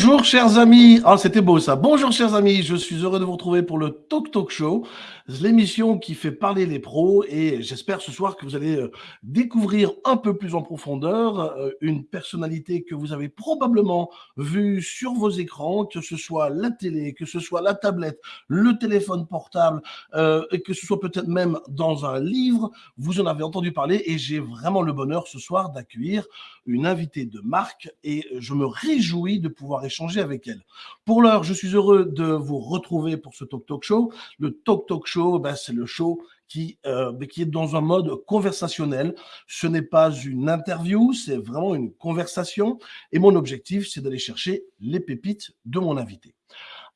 Bonjour chers amis, ah c'était beau ça. Bonjour chers amis, je suis heureux de vous retrouver pour le Talk Talk Show, l'émission qui fait parler les pros et j'espère ce soir que vous allez euh, découvrir un peu plus en profondeur euh, une personnalité que vous avez probablement vue sur vos écrans, que ce soit la télé, que ce soit la tablette, le téléphone portable, euh, et que ce soit peut-être même dans un livre, vous en avez entendu parler et j'ai vraiment le bonheur ce soir d'accueillir une invitée de marque et je me réjouis de pouvoir échanger avec elle. Pour l'heure, je suis heureux de vous retrouver pour ce Talk Talk Show. Le Talk Talk Show, ben, c'est le show qui, euh, ben, qui est dans un mode conversationnel. Ce n'est pas une interview, c'est vraiment une conversation. Et mon objectif, c'est d'aller chercher les pépites de mon invité.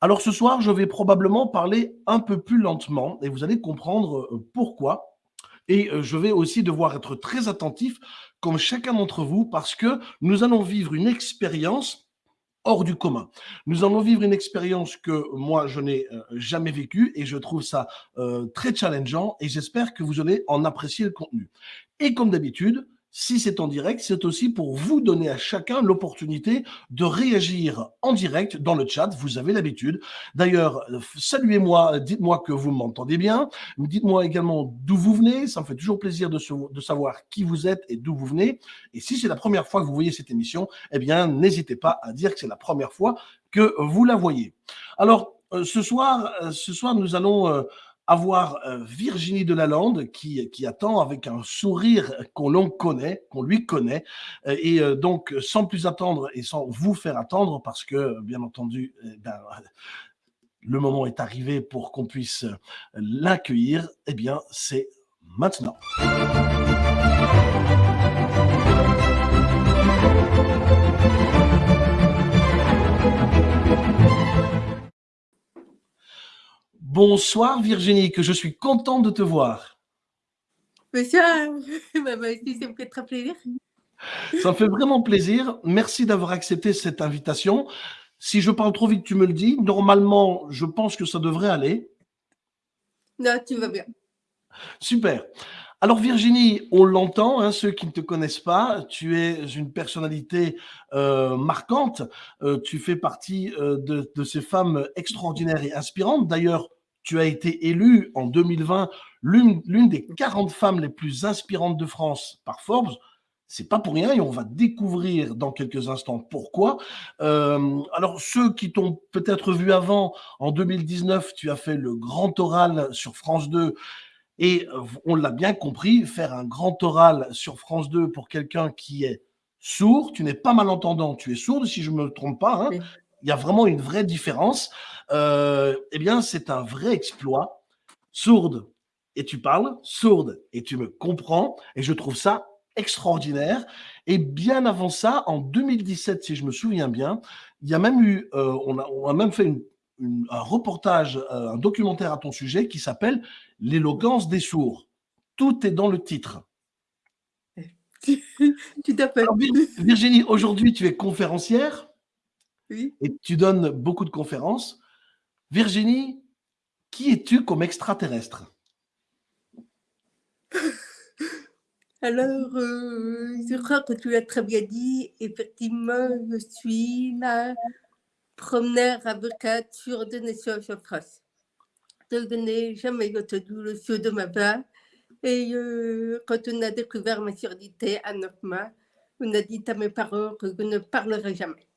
Alors ce soir, je vais probablement parler un peu plus lentement et vous allez comprendre euh, pourquoi. Et euh, je vais aussi devoir être très attentif, comme chacun d'entre vous, parce que nous allons vivre une expérience hors du commun. Nous allons vivre une expérience que moi, je n'ai euh, jamais vécue et je trouve ça euh, très challengeant et j'espère que vous allez en apprécier le contenu. Et comme d'habitude, si c'est en direct, c'est aussi pour vous donner à chacun l'opportunité de réagir en direct dans le chat. Vous avez l'habitude. D'ailleurs, saluez-moi, dites-moi que vous m'entendez bien. Dites-moi également d'où vous venez. Ça me fait toujours plaisir de, savoir qui vous êtes et d'où vous venez. Et si c'est la première fois que vous voyez cette émission, eh bien, n'hésitez pas à dire que c'est la première fois que vous la voyez. Alors, euh, ce soir, euh, ce soir, nous allons euh, avoir euh, Virginie Delalande qui, qui attend avec un sourire qu'on l'on connaît, qu'on lui connaît. Euh, et euh, donc, sans plus attendre et sans vous faire attendre, parce que, bien entendu, ben, le moment est arrivé pour qu'on puisse l'accueillir, eh bien, c'est maintenant. Bonsoir Virginie, que je suis content de te voir. Monsieur, ça me fait très plaisir. Ça me fait vraiment plaisir. Merci d'avoir accepté cette invitation. Si je parle trop vite, tu me le dis. Normalement, je pense que ça devrait aller. Non, tu vas bien. Super. Alors Virginie, on l'entend, hein, ceux qui ne te connaissent pas, tu es une personnalité euh, marquante, euh, tu fais partie euh, de, de, ces femmes extraordinaires et inspirantes. D'ailleurs, tu as été élue en 2020 l'une des 40 femmes les plus inspirantes de France par Forbes. C'est pas pour rien et on va découvrir dans quelques instants pourquoi. Euh, alors ceux qui t'ont peut-être vu avant, en 2019, tu as fait le grand oral sur France 2 et on l'a bien compris, faire un grand oral sur France 2 pour quelqu'un qui est sourd, tu n'es pas malentendant, tu es sourde si je ne me trompe pas, hein, il y a vraiment une vraie différence. Euh, eh bien, c'est un vrai exploit. Sourde et tu parles, sourde et tu me comprends. Et je trouve ça extraordinaire. Et bien avant ça, en 2017, si je me souviens bien, il y a même eu, euh, on, a, on, a, même fait un reportage, euh, un documentaire à ton sujet qui s'appelle L'éloquence des sourds. Tout est dans le titre. À fait. Virginie, aujourd'hui, tu es conférencière. Et tu donnes beaucoup de conférences. Virginie, qui es-tu comme extraterrestre? Alors, euh, je crois que tu l'as très bien dit. Effectivement, je suis la première avocate sur de nations en France. Je n'ai jamais entendu le show de ma part. Et euh, quand on a découvert ma surdité à neuf mois, on a dit à mes parents que je ne parlerai jamais.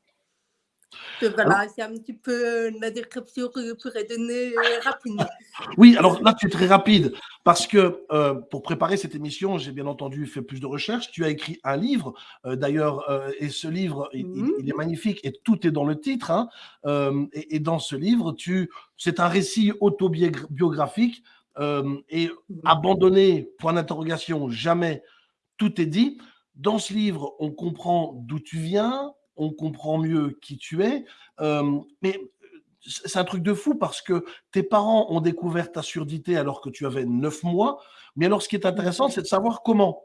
Voilà, c'est un petit peu la description que je pourrais donner euh, rapidement. Oui, alors là, tu es très rapide parce que euh, pour préparer cette émission, j'ai bien entendu fait plus de recherches. Tu as écrit un livre, euh, d'ailleurs, et ce livre, mmh. il, est magnifique et tout est dans le titre. Hein, et, et, dans ce livre, tu, c'est un récit autobiographique et mmh. abandonné, point d'interrogation, jamais, tout est dit. Dans ce livre, on comprend d'où tu viens, on comprend mieux qui tu es. mais c'est un truc de fou parce que tes parents ont découvert ta surdité alors que tu avais neuf mois. Mais alors, ce qui est intéressant, c'est de savoir comment.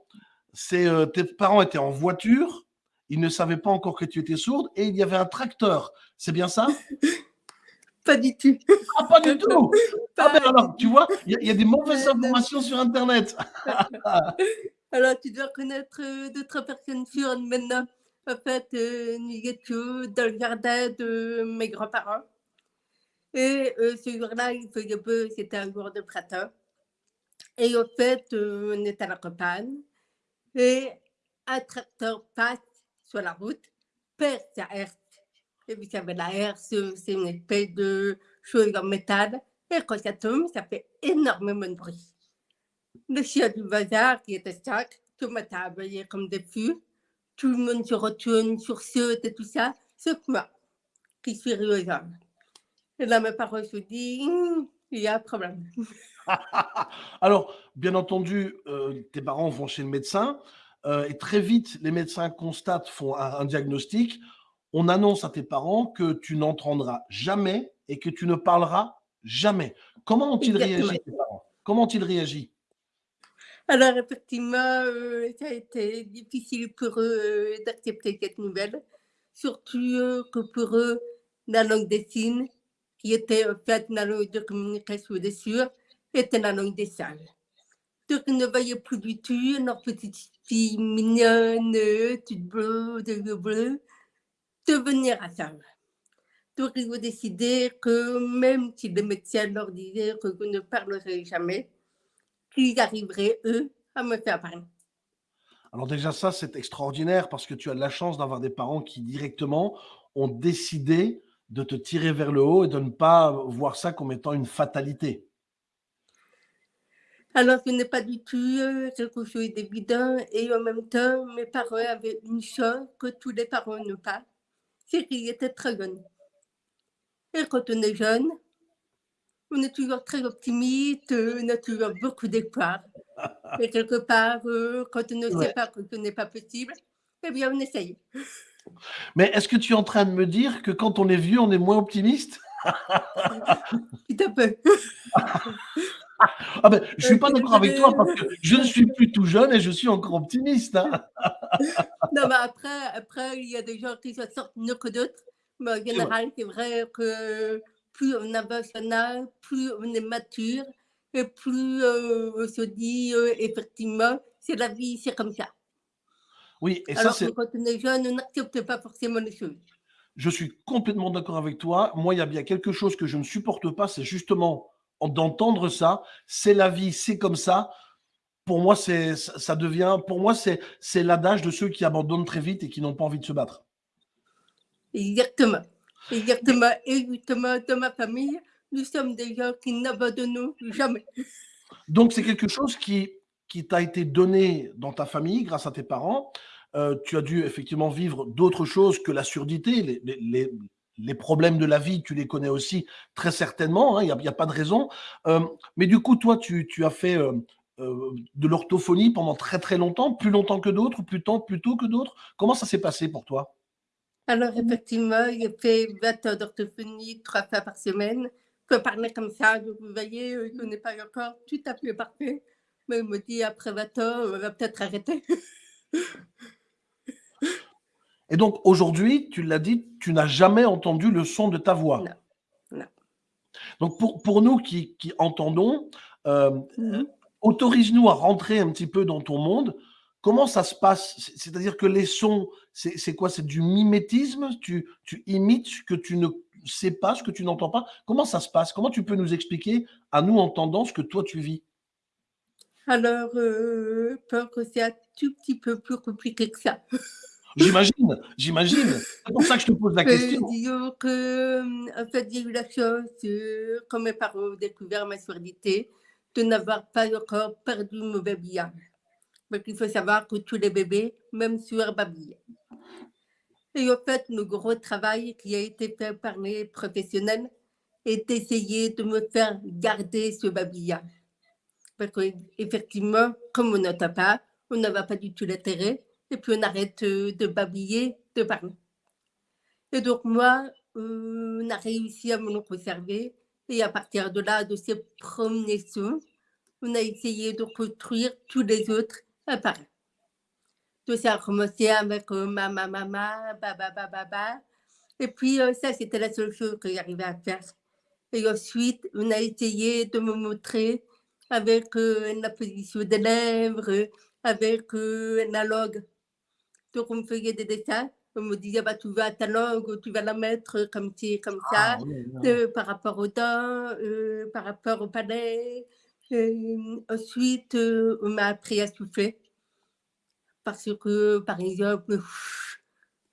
C'est tes parents étaient en voiture, ils ne savaient pas encore que tu étais sourde et il y avait un tracteur. C'est bien ça? Pas du tout. Ah, pas du tout? Ah, ben alors, tu vois, il y, a des mauvaises informations sur Internet. alors, tu dois connaître d'autres personnes sourdes maintenant. En fait, nous étions dans le jardin de mes grands-parents. Et euh, ce jour-là, il faisait beau, c'était un jour de printemps. Et en fait, euh, on est à la campagne et un tracteur passe sur la route, perd sa herse. Et vous savez, la herse, c'est une espèce de chose en métal. Et quand ça tombe, ça fait énormément de bruit. Le chien du bazar, qui était sac, tout ma est comme des fûts. Tout le monde se retourne, sursaute et tout ça, sauf moi, qui suis rieuse. Et là, mes parents se disent, Hum, il y a un problème. Alors, bien entendu, euh, tes parents vont chez le médecin euh, et très vite, les médecins constatent, font un, un diagnostic. On annonce à tes parents que tu n'entendras jamais et que tu ne parleras jamais. Comment ont-ils réagi, tes parents? Comment ont-ils réagi? Alors, effectivement, euh, ça a été difficile pour eux euh, d'accepter cette nouvelle, surtout euh, que pour eux, la langue des signes, qui était en fait la langue de communication des sûrs, était la langue des salles. Donc, ils ne voyaient plus du tout leur petite fille mignonne, toute bleue, de bleus, devenir à ça. Donc, ils ont décidé que même si le médecin leur disait que vous ne parlerez jamais, qu'ils arriveraient, eux, à me faire parler. Alors déjà, ça, c'est extraordinaire parce que tu as de la chance d'avoir des parents qui directement ont décidé de te tirer vers le haut et de ne pas voir ça comme étant une fatalité. Alors, ce n'est pas du tout euh, quelque chose d'évident et en même temps, mes parents avaient une chose que tous les parents n'ont pas, c'est qu'ils étaient très jeunes. Et quand on est jeune, on est toujours très optimiste, euh, on a toujours beaucoup d'espoir. Et quelque part, euh, quand on ne Ouais. sait pas que ce n'est pas possible, eh bien, on essaye. Mais est-ce que tu es en train de me dire que quand on est vieux, on est moins optimiste? Tout à fait. Ah ben, je suis pas Euh, d'accord avec toi parce que je ne suis plus tout jeune et je suis encore optimiste. hein. Non, mais après, après, il y a des gens qui se sortent mieux que d'autres. Mais en général, c'est vrai que plus on avance en âge, plus on est mature et plus euh, on se dit euh, effectivement, c'est la vie, c'est comme ça. Oui, et ça, Alors que c'est, quand on est jeune, on n'accepte pas forcément les choses. je suis complètement d'accord avec toi. Moi, il y a bien quelque chose que je ne supporte pas, c'est justement en- d'entendre ça. C'est la vie, c'est comme ça. Pour moi, c'est, ça ça devient, pour moi, c'est, c'est l'adage de ceux qui abandonnent très vite et qui n'ont pas envie de se battre. Exactement. Et ma famille, nous sommes des gens qui n'abandonnons jamais. Donc, c'est quelque chose qui, qui t'a été donné dans ta famille grâce à tes parents. Euh, tu as dû effectivement vivre d'autres choses que la surdité. Les, les- les- problèmes de la vie, tu les connais aussi très certainement. hein, Il n'y a, a pas de raison. Euh, mais du coup, toi, tu, tu as fait euh, de l'orthophonie pendant très très longtemps, plus longtemps que d'autres, plus, tôt- plus tôt que d'autres. Comment ça s'est passé pour toi? Alors, effectivement, j'ai fait 20 heures d'orthophonie trois fois par semaine. Je peux parler comme ça, donc vous voyez, euh, je n'ai pas encore tout à fait parfait. Mais il me dit, après 20 ans, on va peut-être arrêter. Et donc aujourd'hui, tu l'as dit, tu n'as jamais entendu le son de ta voix. Non, non. Donc pour, pour nous qui, qui entendons, euh, Mhm. autorise-nous à rentrer un petit peu dans ton monde. Comment ça se passe? C'est- C'est-à-dire que les sons, c'est quoi? C'est du mimétisme? Tu, tu imites ce que tu ne sais pas, ce que tu n'entends pas? Comment ça se passe? Comment tu peux nous expliquer à nous entendant ce que toi tu vis? Alors, euh, je pense que c'est un tout petit peu plus compliqué que ça? J'imagine, j'imagine. C'est pour ça que je te pose la Euh, question. disons que, en fait, j'ai eu la chance, euh, quand mes parents ont découvert ma surdité, de n'avoir pas encore perdu mon. Parce qu'il faut savoir que tous les bébés, même sur babillent. Et en fait, le gros travail qui a été fait par les professionnels est d'essayer de me faire garder ce babillard. Parce qu'effectivement, comme on n'entend pas, on n'a pas du tout l'intérêt, et puis on arrête euh, de babiller, de parler. Et donc moi, euh, on a réussi à me le conserver, et à partir de là, de ces premiers sons, on a essayé de construire tous les autres part. Tout ça a commencé avec euh, mama, mama, baba, baba, baba. Et puis euh, ça, c'était la seule chose que j'arrivais à faire. Et ensuite, on a essayé de me montrer avec euh, la position des lèvres, avec euh, la langue. Donc, on me faisait des dessins. On me disait, bah, tu vas ta langue, tu vas la mettre comme ci, comme ça, Ah, par rapport aux dents, par rapport au palais. Euh, ensuite, euh, on m'a appris à souffler. Parce que, par exemple,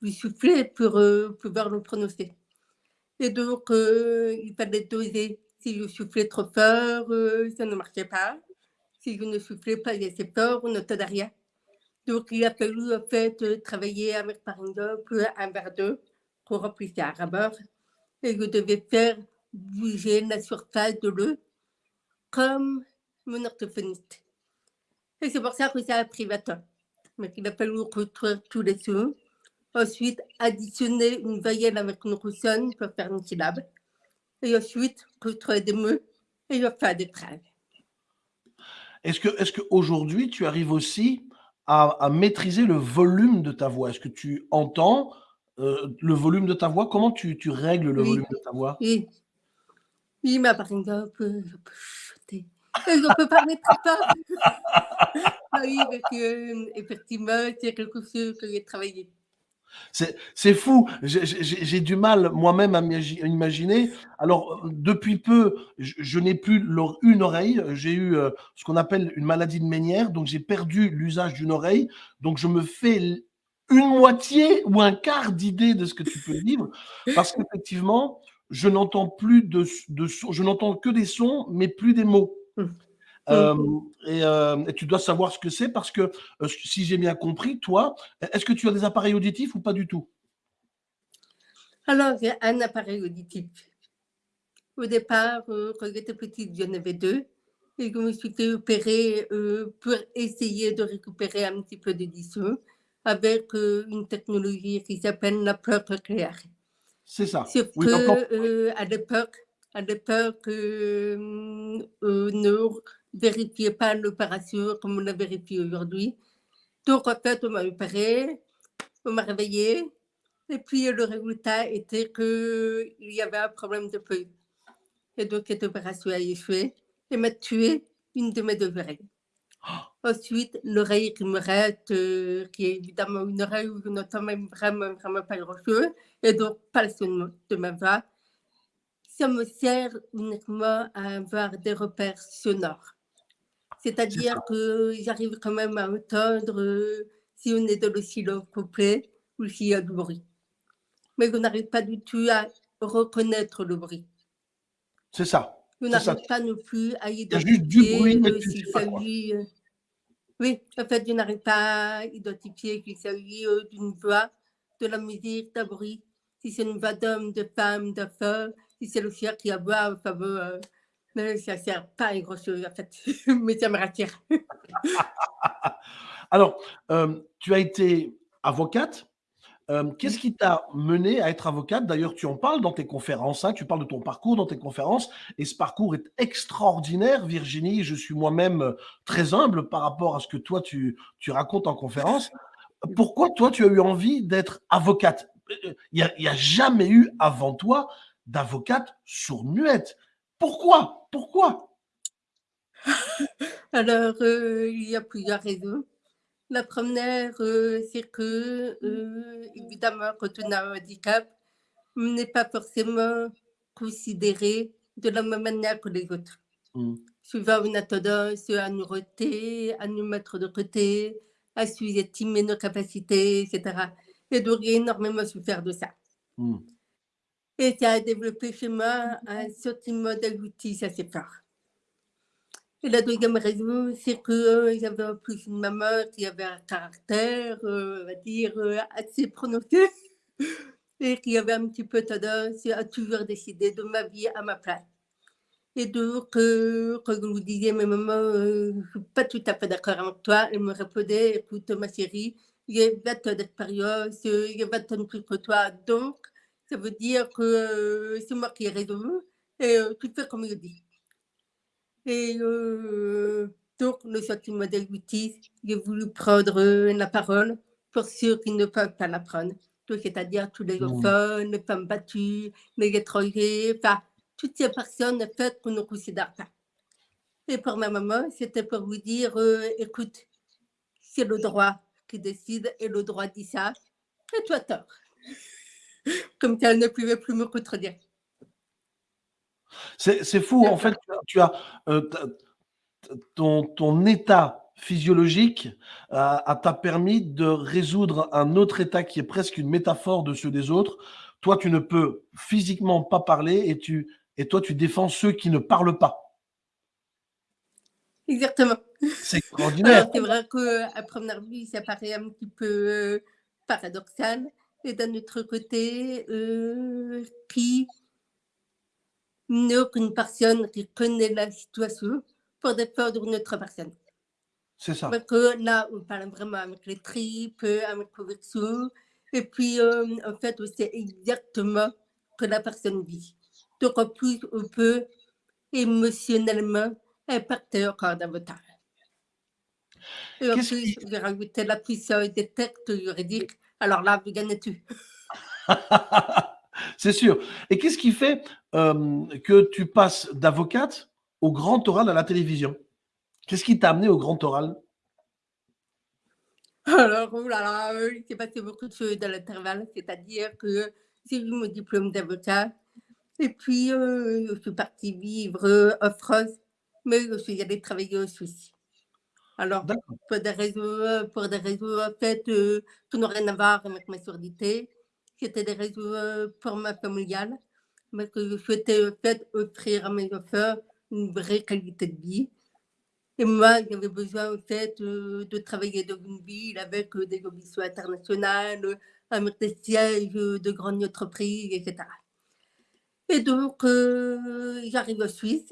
je soufflais pour euh, pouvoir le prononcer. Et donc, il fallait doser. Si je soufflais trop fort, ça ne marchait pas. Si je ne soufflais pas assez fort, on n'entendait rien. Donc, il a fallu en fait travailler avec, par exemple, un verre d'eau qu'on remplissait à rabord. Et je devais faire bouger la surface de l'eau comme mon orthophoniste. Et c'est pour ça que ça a pris 20 ans. Mais il a fallu retraire tous les sons. Ensuite, additionner une voyelle avec une consonne pour faire une syllabe. Et ensuite, retraire des mots et faire des phrases. Est-ce que, est-ce qu'aujourd'hui, tu arrives aussi à, à maîtriser le volume de ta voix? Est-ce que tu entends euh, le volume de ta voix? Comment tu, tu règles le Oui. volume de ta voix? Oui. Oui, mais par exemple, je peux chanter. Je peux parler très fort. Ah oui, parce que, euh, effectivement, c'est quelque chose que j'ai travaillé. C'est fou, j'ai du mal moi-même à imaginer. Alors, depuis peu, je, je n'ai plus une oreille. J'ai eu euh, ce qu'on appelle une maladie de Ménière, donc j'ai perdu l'usage d'une oreille. Donc, je me fais une moitié ou un quart d'idée de ce que tu peux vivre, parce qu'effectivement, je n'entends plus de, de sons, je n'entends que des sons, mais plus des mots. Mm. Euh, et, euh, et tu dois savoir ce que c'est parce que, euh, si j'ai bien compris, toi, est-ce que tu as des appareils auditifs ou pas du tout? Alors, j'ai un appareil auditif. Au départ, quand j'étais petite, j'en avais deux. Et je me suis fait opérer pour essayer de récupérer un petit peu d'édition avec euh, une technologie qui s'appelle la peur cochléaire. C'est ça. Sauf Oui, que euh, à l'époque, à l'époque, euh, euh, ne vérifiait pas l'opération comme on la vérifie aujourd'hui. Donc en fait, on m'a opéré, on m'a réveillé, et puis le résultat était que il y avait un problème de feuille. Et donc cette opération a échoué et m'a tué une de mes deux oreilles. Ensuite, l'oreille qui me reste, euh, qui est évidemment une oreille où je n'entends même vraiment, vraiment pas grand-chose, et donc pas le son de ma voix, ça me sert uniquement à avoir des repères sonores. C'est-à-dire que j'arrive quand même à entendre euh, si on est dans le silence complet ou s'il y a du bruit. Mais je n'arrive pas du tout à reconnaître le bruit. C'est ça. Ça. n'arrive pas non plus à a du identifier bruit, mais euh, tu s'il sais pas quoi. s'agit. euh, Oui, en fait, je n'arrive pas à identifier qu'il s'agit euh, d'une voix, de la musique, d'un bruit. Si c'est une voix d'homme, de femme, d'enfant, si c'est le chien qui aboie, enfin bon, euh, mais ça ne sert pas à grand chose en fait. mais ça me rassure. Alors, euh, tu as été avocate. Euh, Qu'est-ce qui t'a mené à être avocate? D'ailleurs, tu en parles dans tes conférences, hein, tu parles de ton parcours dans tes conférences, et ce parcours est extraordinaire, Virginie. Je suis moi-même euh, très humble par rapport à ce que toi, tu, tu racontes en conférence. Pourquoi toi, tu as eu envie d'être avocate? Euh, Il n'y a, jamais eu avant toi d'avocate sourd-muette. Pourquoi? Pourquoi? Alors, euh, il y a plusieurs raisons. La première, euh, c'est que, euh, évidemment, quand on a un handicap, on n'est pas forcément considéré de la même manière que les autres. Mm. Souvent, on a tendance à nous reter, à nous mettre de côté, à sous-estimer nos capacités, etc. Et donc, j'ai énormément souffert de ça. Mm. Et ça a développé chez moi un sentiment d'injustice assez fort. La deuxième raison, c'est que euh, j'avais en plus une maman qui avait un caractère, euh, on va dire, euh, assez prononcé et qui avait un petit peu tendance à toujours décider de ma vie à ma place. Et donc, euh, quand je vous disais, mais maman, euh, je ne suis pas tout à fait d'accord avec toi, elle me répondait, écoute, ma chérie, j'ai 20 ans d'expérience, euh, j'ai 20 ans de plus que toi, donc ça veut dire que euh, c'est moi qui ai raison et euh, tu fais comme je dis. Et euh, donc, le sentiment d'injustice, j'ai voulu prendre euh, la parole pour ceux qui ne peuvent pas la prendre. C'est-à-dire tous les enfants, les femmes battues, les étrangers, enfin, toutes ces personnes en fait qu'on ne considère pas. Et pour ma maman, c'était pour vous dire, euh, écoute, c'est le droit qui décide et le droit dit ça, et as tort. Comme si elle ne pouvait plus me contredire. C'est fou, en fait, tu as euh, ton, ton état physiologique t'a permis de résoudre un autre état qui est presque une métaphore de ceux des autres. Toi, tu ne peux physiquement pas parler et, tu, et toi, tu défends ceux qui ne parlent pas. Exactement. C'est extraordinaire. C'est vrai qu'à première vue, ça paraît un petit peu euh, paradoxal. Et d'un autre côté, euh, qui n'est aucune personne qui connaît la situation pour défendre une autre personne. C'est ça. Parce que là, on parle vraiment avec les tripes, avec le Et puis, euh, en fait, c'est exactement que la personne vit. Donc, en plus, on peut émotionnellement impacter encore davantage. Et en plus, j'ai rajouté la puissance des textes juridiques. Alors là, vous gagnez tout. c'est sûr. Et qu'est-ce qui fait euh, que tu passes d'avocate au grand oral à la télévision? Qu'est-ce qui t'a amené au grand oral? Alors, oh là là, euh, il s'est passé beaucoup de choses dans l'intervalle, c'est-à-dire que j'ai eu mon diplôme d'avocat et puis euh, je suis partie vivre en France, mais je suis allée travailler au Suisse. Alors, pour des raisons, pour des raisons en fait, euh, qui n'ont rien à voir avec ma surdité, c'était des raisons pour ma familiale, mais que je souhaitais en fait offrir à mes enfants une vraie qualité de vie. Et moi, j'avais besoin en fait de travailler dans une ville avec des ambitions internationales, avec des sièges de grandes entreprises, etc. Et donc, j'arrive en Suisse,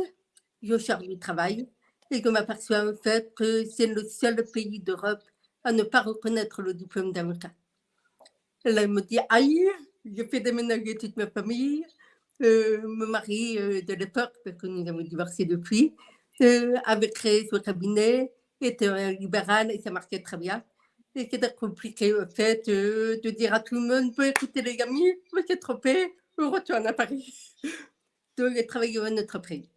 je cherche du travail et je m'aperçois en fait que c'est le seul pays d'Europe à ne pas reconnaître le diplôme d'avocat. Elle me dit, aïe, je fais déménager toute ma famille, euh, mon mari euh, de l'époque, parce que nous avons divorcé depuis, euh, avait créé son cabinet, était un libéral et ça marchait très bien. Et c'était compliqué, en fait, de dire à tout le monde, peut écouter les amis, vous êtes trompé, on retourne à Paris. Donc, j'ai travaillé en entreprise.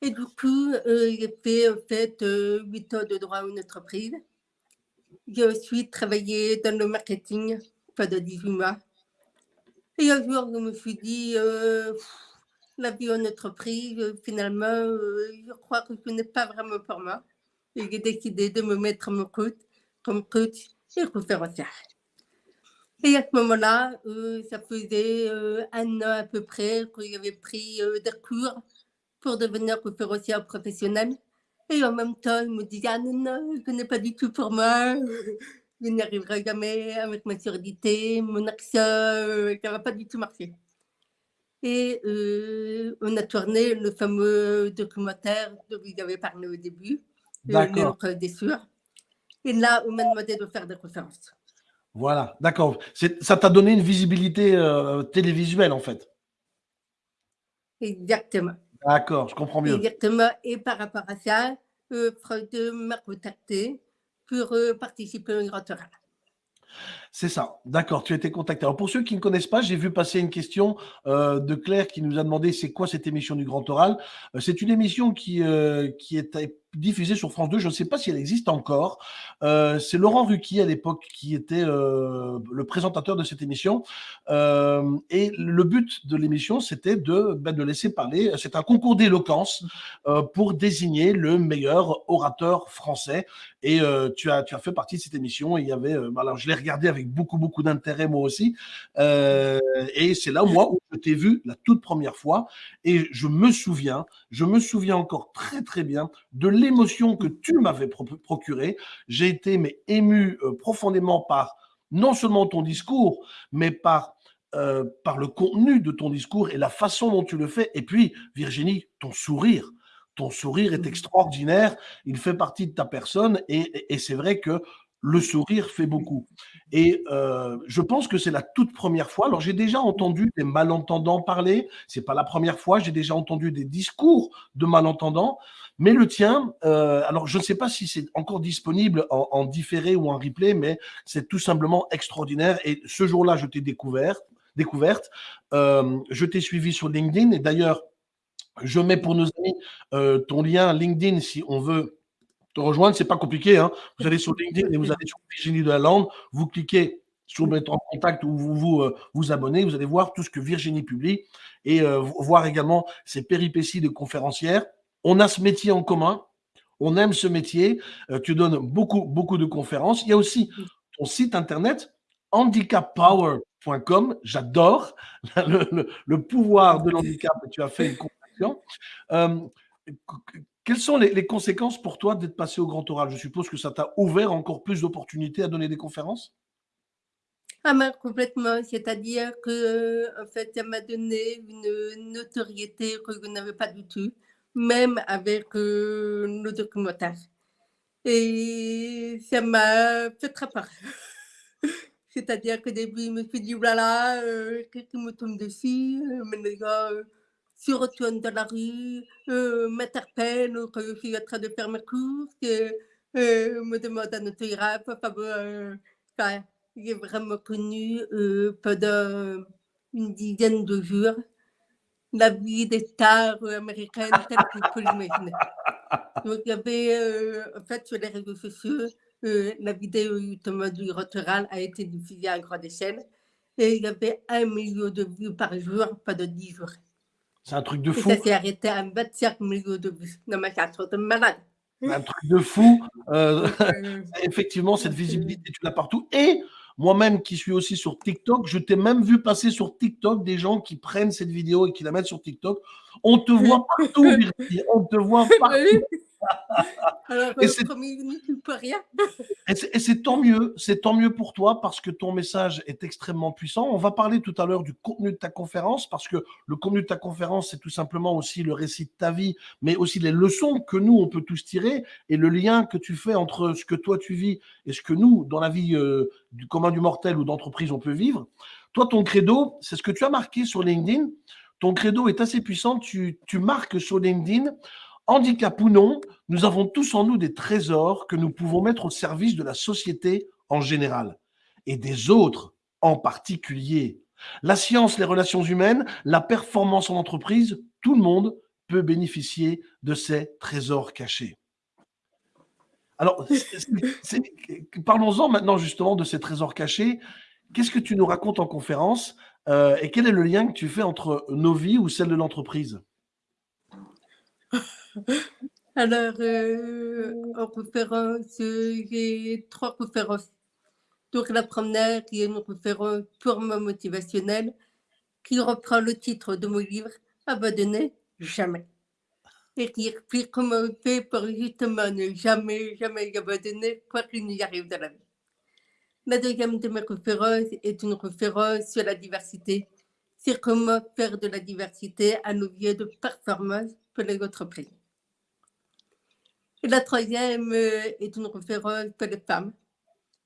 Et du coup, j'ai fait, en fait, 8 ans de droit en entreprise. J'ai ensuite travaillé dans le marketing pendant 18 mois. Et un jour, je me suis dit, euh, la vie en entreprise, euh, finalement, euh, je crois que ce n'est pas vraiment pour moi. Et j'ai décidé de me mettre mon coach, comme coach et conférencière. Et à ce moment-là, ça faisait un an à peu près que j'avais pris des cours pour devenir conférencière professionnelle. Et en même temps, je me disais, ah non, non, ce n'est pas du tout pour moi je n'y arriverai jamais avec ma surdité, mon accent, ça ne va pas du tout marcher. Et euh, on a tourné le fameux documentaire dont vous avez parlé au début, D'accord. des sûrs. Et là, on m'a demandé de faire des conférences. Voilà, d'accord. Ça t'a donné une visibilité euh, télévisuelle, en fait. Exactement. D'accord, je comprends mieux. Exactement. Et par rapport à ça, Freud m'a contacté pour euh, participer une grand oral. C'est ça, d'accord, tu as été contacté. Alors pour ceux qui ne connaissent pas, j'ai vu passer une question euh, de Claire qui nous a demandé c'est quoi cette émission du Grand Oral. Euh, c'est une émission qui, qui est diffusée sur France 2. Je ne sais pas si elle existe encore. Euh, c'est Laurent Ruquier à l'époque qui était euh, le présentateur de cette émission. Euh, et le but de l'émission, c'était de, ben, de laisser parler. C'est un concours d'éloquence pour désigner le meilleur orateur français. Et tu, as, tu as fait partie de cette émission. Et il y avait, ben, alors je l'ai regardé avec beaucoup, beaucoup d'intérêt moi aussi. et c'est là, moi, où je t'ai vu la toute première fois. Et je me souviens, je me souviens encore très, très bien de l'émotion que tu m'avais procurée. J'ai été mais, ému euh, profondément par non seulement ton discours, mais par, euh, par le contenu de ton discours et la façon dont tu le fais. Et puis, Virginie, ton sourire. Ton sourire est mmh. extraordinaire, il fait partie de ta personne et, et c'est vrai que le sourire fait beaucoup. Et euh, je pense que c'est la toute première fois. Alors j'ai déjà entendu des malentendants parler. C'est pas la première fois. J'ai déjà entendu des discours de malentendants. Mais le tien, euh, alors je ne sais pas si c'est encore disponible en, différé ou en replay, mais c'est tout simplement extraordinaire. Et ce jour-là, je t'ai découvert, découverte. Euh, je t'ai suivi sur LinkedIn. Et d'ailleurs, je mets pour nos amis ton lien LinkedIn si on veut te rejoindre, c'est pas compliqué. Hein. Vous allez sur LinkedIn et vous allez sur Virginie de la Lande, vous cliquez sur mettre en contact ou vous vous, euh, vous abonnez, vous allez voir tout ce que Virginie publie et euh, voir également ses péripéties de conférencière. On a ce métier en commun, on aime ce métier, euh, tu donnes beaucoup, beaucoup de conférences. Il y a aussi ton site internet handicappower.com, j'adore le, pouvoir de l'handicap, tu as fait une conférence. Quelles sont les, conséquences pour toi d'être passé au grand oral? Je suppose que ça t'a ouvert encore plus d'opportunités à donner des conférences? Ah ben, complètement, c'est-à-dire que en fait, ça m'a donné une notoriété que je n'avais pas du tout, même avec nos documentaires. Et ça m'a fait très peur. c'est-à-dire qu'au début, je me suis dit, voilà, qu'est-ce qui me tombe dessus les gars, se retournent dans la rue, m'interpellent quand je suis en train de faire mes courses, me demandent un autographe, enfin, j'ai vraiment connu euh, pendant une dizaine de jours la vie des stars américaines telle que je l'imaginer. Donc, il y avait, euh, en fait, sur les réseaux sociaux, euh, la vidéo justement du Rotoral a été diffusée à grande échelle et il y avait un million de vues par jour pendant dix jours. C'est un truc de fou. Et ça s'est arrêté à 25 millions de vues. Non, mais c'est un truc de malade. Un truc de fou. effectivement, cette visibilité, tu l'as partout. Et moi-même qui suis aussi sur TikTok, je t'ai même vu passer sur TikTok des gens qui prennent cette vidéo et qui la mettent sur TikTok. On te voit partout, On te voit partout. Alors, et c'est rien. et c'est tant mieux, c'est tant mieux pour toi parce que ton message est extrêmement puissant. On va parler tout à l'heure du contenu de ta conférence parce que le contenu de ta conférence, c'est tout simplement aussi le récit de ta vie, mais aussi les leçons que nous, on peut tous tirer et le lien que tu fais entre ce que toi tu vis et ce que nous, dans la vie euh, du commun du mortel ou d'entreprise, on peut vivre. Toi, ton credo, c'est ce que tu as marqué sur LinkedIn. Ton credo est assez puissant. Tu, tu marques sur LinkedIn Handicap ou non, nous avons tous en nous des trésors que nous pouvons mettre au service de la société en général et des autres en particulier. La science, les relations humaines, la performance en entreprise, tout le monde peut bénéficier de ces trésors cachés. Alors, parlons-en maintenant justement de ces trésors cachés. Qu'est-ce que tu nous racontes en conférence euh, et quel est le lien que tu fais entre nos vies ou celle de l'entreprise? Alors, en conférence, j'ai trois conférences. Donc, la première, est une conférence purement motivationnelle, qui reprend le titre de mon livre, Abandonner jamais. Et qui explique comment on fait pour justement ne jamais, jamais abandonner quoi qu'il n'y arrive dans la vie. La deuxième de mes conférences est une conférence sur la diversité, sur comment faire de la diversité un levier de performance pour. Et la troisième euh, est une référence pour les femmes.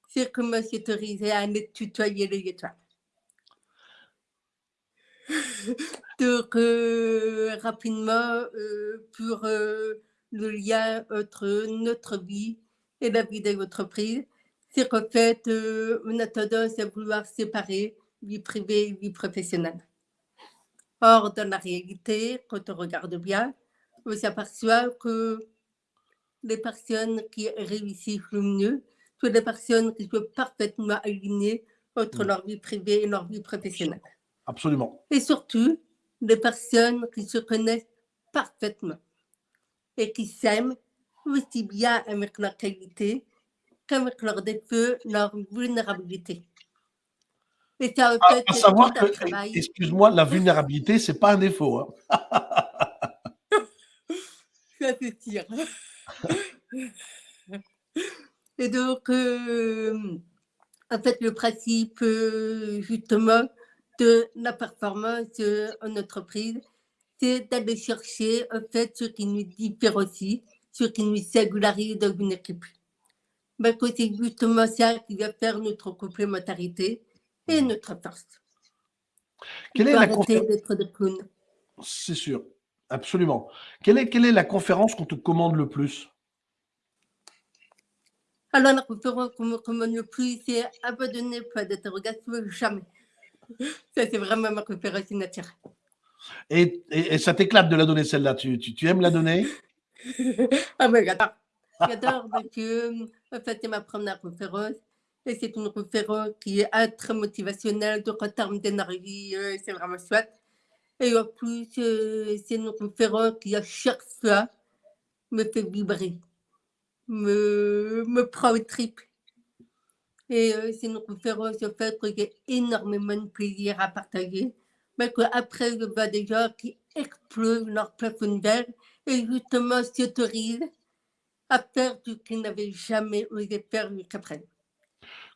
C'est comment s'autoriser à ne tutoyer les étoiles. Donc, euh, rapidement, euh, pour le lien entre notre vie et la vie de l'entreprise, c'est qu'en fait, on a tendance à vouloir séparer vie privée et vie professionnelle. Or, dans la réalité, quand on regarde bien, on s'aperçoit que les personnes qui réussissent le mieux sont les personnes qui sont parfaitement alignées entre mm. leur vie privée et leur vie professionnelle. Absolument. Et surtout, les personnes qui se connaissent parfaitement et qui s'aiment aussi bien avec leur qualité qu'avec leurs défauts, leur vulnérabilité. À, savoir que, excuse-moi, la vulnérabilité, c'est pas un défaut. Hein. ça sûr. Et donc, euh, en fait, le principe, euh, justement, de la performance euh, en entreprise, c'est d'aller chercher, en fait, ce qui nous différencie, ce qui nous singularise dans une équipe. Ben, c'est justement ça qui va faire notre complémentarité et notre force. Quelle est la conférence C'est sûr. Absolument. Quelle est, quelle est la conférence qu'on te commande le plus? Alors, la conférence qu'on me commande le plus, c'est abandonner pas d'interrogation, jamais. Ça, c'est vraiment ma conférence naturelle. Et, et, ça t'éclate de la donner celle-là? Tu, tu, tu, aimes la donner? Ah, mais attends. J'adore parce que, en fait, c'est ma première conférence et c'est une conférence qui est très motivationnelle, donc en termes d'énergie, euh, c'est vraiment chouette. Et en plus, euh, c'est une conférence qui, à chaque fois, me fait vibrer, me, me prend au trip. Et euh, c'est une conférence, en fait, que j'ai énormément de plaisir à partager. Mais qu'après, je vois des gens qui explosent leur plafond verre et justement s'autorisent à faire ce qu'ils n'avaient jamais osé faire jusqu'à présent.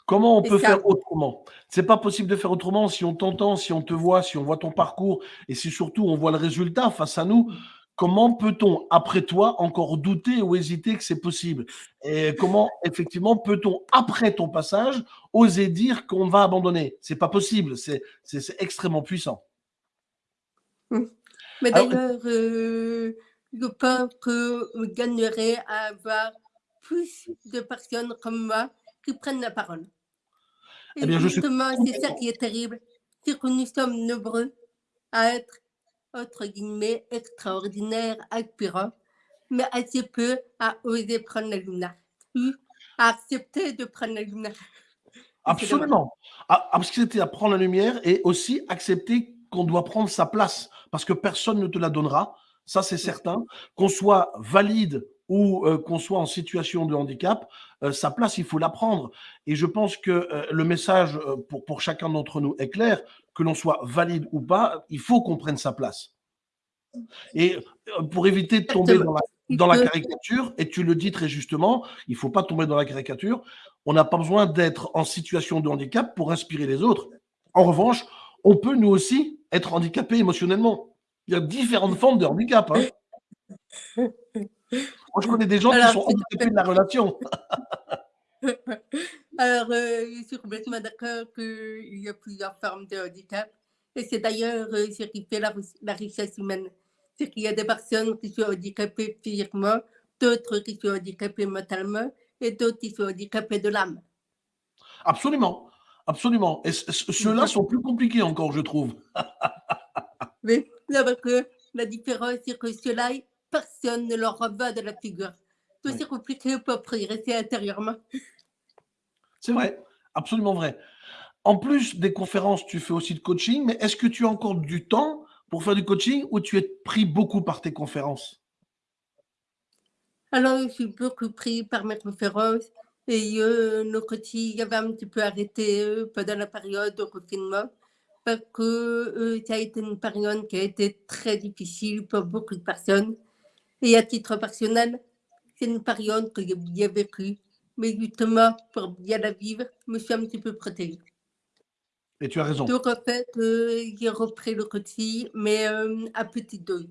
Comment on peut faire autrement? C'est pas possible de faire autrement si on t'entend, si on te voit, si on voit ton parcours et si surtout on voit le résultat face à nous. Comment peut-on, après toi, encore douter ou hésiter que c'est possible? Et comment, effectivement, peut-on, après ton passage, oser dire qu'on va abandonner? C'est pas possible, c'est extrêmement puissant. Hum. Mais d'ailleurs, euh, je pense que je gagnerait à avoir plus de personnes comme moi qui prennent la parole. Et eh justement, c'est ça qui est terrible, c'est que nous sommes nombreux à être, entre guillemets, extraordinaires, aspirants, mais assez peu à oser prendre la lumière, à accepter de prendre la lumière. Absolument. Accepter à prendre la lumière et aussi accepter qu'on doit prendre sa place parce que personne ne te la donnera. Ça, c'est certain. Qu'on soit valide ou euh, qu'on soit en situation de handicap, euh, sa place, il faut la prendre. Et je pense que euh, le message pour, chacun d'entre nous est clair, que l'on soit valide ou pas, il faut qu'on prenne sa place. Et pour éviter de tomber dans la, dans la, caricature, et tu le dis très justement, il ne faut pas tomber dans la caricature, on n'a pas besoin d'être en situation de handicap pour inspirer les autres. En revanche, on peut nous aussi être handicapés émotionnellement. Il y a différentes formes de handicap. Hein. Moi, je connais des gens qui sont handicapés de la relation. Alors, euh, je suis complètement d'accord qu'il y a plusieurs formes de handicap. Et c'est d'ailleurs euh, ce qui fait la, richesse humaine. C'est qu'il y a des personnes qui sont handicapées physiquement, d'autres qui sont handicapées mentalement et d'autres qui sont handicapées de l'âme. Absolument, absolument. Et ceux-là sont plus compliqués encore, je trouve. oui, parce que la différence, c'est que ceux-là, personne ne leur va de la figure. C'est aussi compliqué pour progresser intérieurement. C'est vrai, absolument vrai. En plus des conférences, tu fais aussi de coaching, mais est-ce que tu as encore du temps pour faire du coaching ou tu es pris beaucoup par tes conférences? Alors, je suis beaucoup pris par mes conférences et euh, le coaching avait un petit peu arrêté euh, pendant la période de confinement parce que euh, ça a été une période qui a été très difficile pour beaucoup de personnes. Et à titre personnel, c'est une période que j'ai bien vécue, mais justement, pour bien la vivre, je me suis un petit peu protégée. Et tu as raison. Donc, en fait, euh, j'ai repris le côté, mais euh, à petite dose.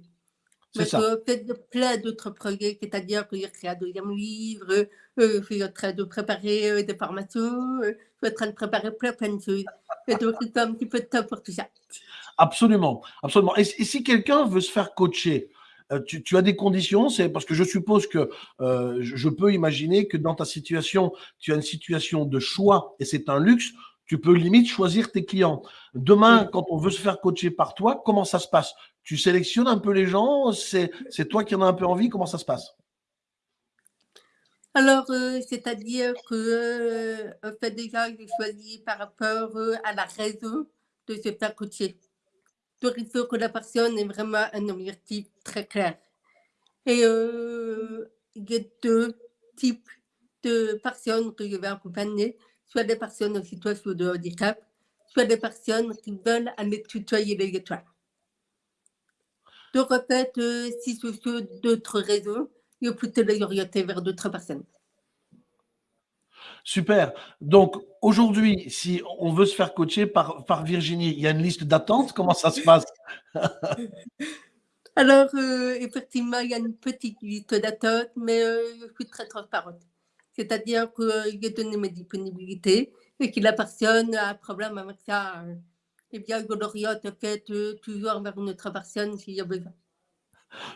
C'est ça. En fait, plein d'autres projets, c'est-à-dire que j'ai créé un deuxième livre, euh, je suis en train de préparer des formations, je suis en train de préparer plein, plein de choses. Et donc, il un petit peu de temps pour tout ça. Absolument, absolument. et si quelqu'un veut se faire coacher, euh, tu, as des conditions, c'est parce que je suppose que euh, je, peux imaginer que dans ta situation, tu as une situation de choix et c'est un luxe. Tu peux limite choisir tes clients. Demain, quand on veut se faire coacher par toi, comment ça se passe? Tu sélectionnes un peu les gens C'est toi qui en as un peu envie Comment ça se passe? Alors, euh, c'est-à-dire que, fait, déjà, j'ai choisi par rapport à la raison de se faire coacher. Donc, il faut que la personne ait vraiment un objectif très clair. Et euh, il y a deux types de personnes que je vais accompagner, soit des personnes en situation de handicap, soit des personnes qui veulent aller tutoyer les étoiles. Donc, en euh, si c'est d'autres raisons, faut plutôt les orienter vers d'autres personnes. Super. Donc, aujourd'hui, si on veut se faire coacher par, par Virginie, il y a une liste d'attente. Comment ça se passe? Alors, euh, effectivement, il y a une petite liste d'attente, mais euh, je suis très transparente. C'est-à-dire que euh, j'ai donné mes disponibilités et que la personne a un problème avec ça, eh bien, je l'oriente en fait toujours vers une autre personne s'il y a besoin.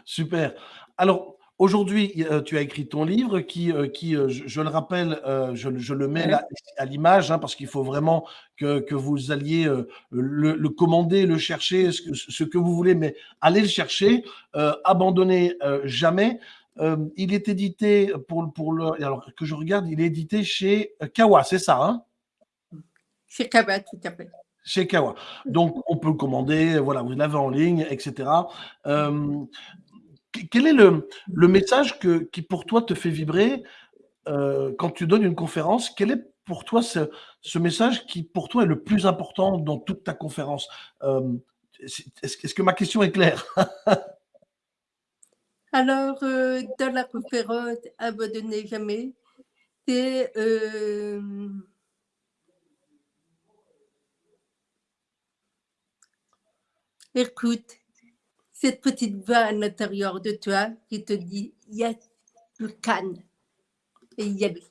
Super. Alors, Aujourd'hui, euh, tu as écrit ton livre qui, euh, qui euh, je, le rappelle, je, le mets à l'image hein, parce qu'il faut vraiment que, que vous alliez le, commander, le chercher, ce que, ce que, vous voulez, mais allez le chercher, abandonnez jamais. euh, il est édité pour, pour le. Alors que je regarde, il est édité chez Kawa, c'est ça hein? Chez Kawa, tout à fait. Chez Kawa. Donc, on peut le commander, voilà, vous l'avez en ligne, etc. Euh, quel est le, le message que, qui, pour toi, te fait vibrer euh, quand tu donnes une conférence? Quel est pour toi ce, ce, message qui, pour toi, est le plus important dans toute ta conférence? Est-ce que ma question est claire? Alors, euh, dans la conférence Abandonnez jamais, c'est euh, écoute cette petite voix à l'intérieur de toi qui te dit Yes, you can. Et aller.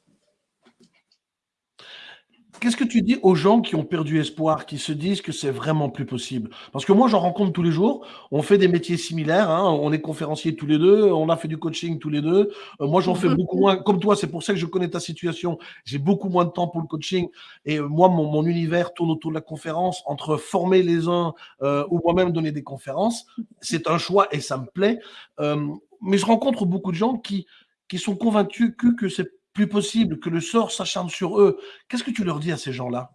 Qu'est-ce que tu dis aux gens qui ont perdu espoir, qui se disent que c'est vraiment plus possible? Parce que moi, j'en rencontre tous les jours. On fait des métiers similaires. Hein. On est conférenciers tous les deux. On a fait du coaching tous les deux. Euh, moi, j'en fais beaucoup moins. Comme toi, c'est pour ça que je connais ta situation. J'ai beaucoup moins de temps pour le coaching. Et euh, moi, mon, mon, univers tourne autour de la conférence. Entre former les uns euh, ou moi-même donner des conférences, c'est un choix et ça me plaît. Euh, mais je rencontre beaucoup de gens qui, qui sont convaincus que, que c'est plus possible, que le sort s'acharne sur eux. Qu'est-ce que tu leur dis à ces gens-là?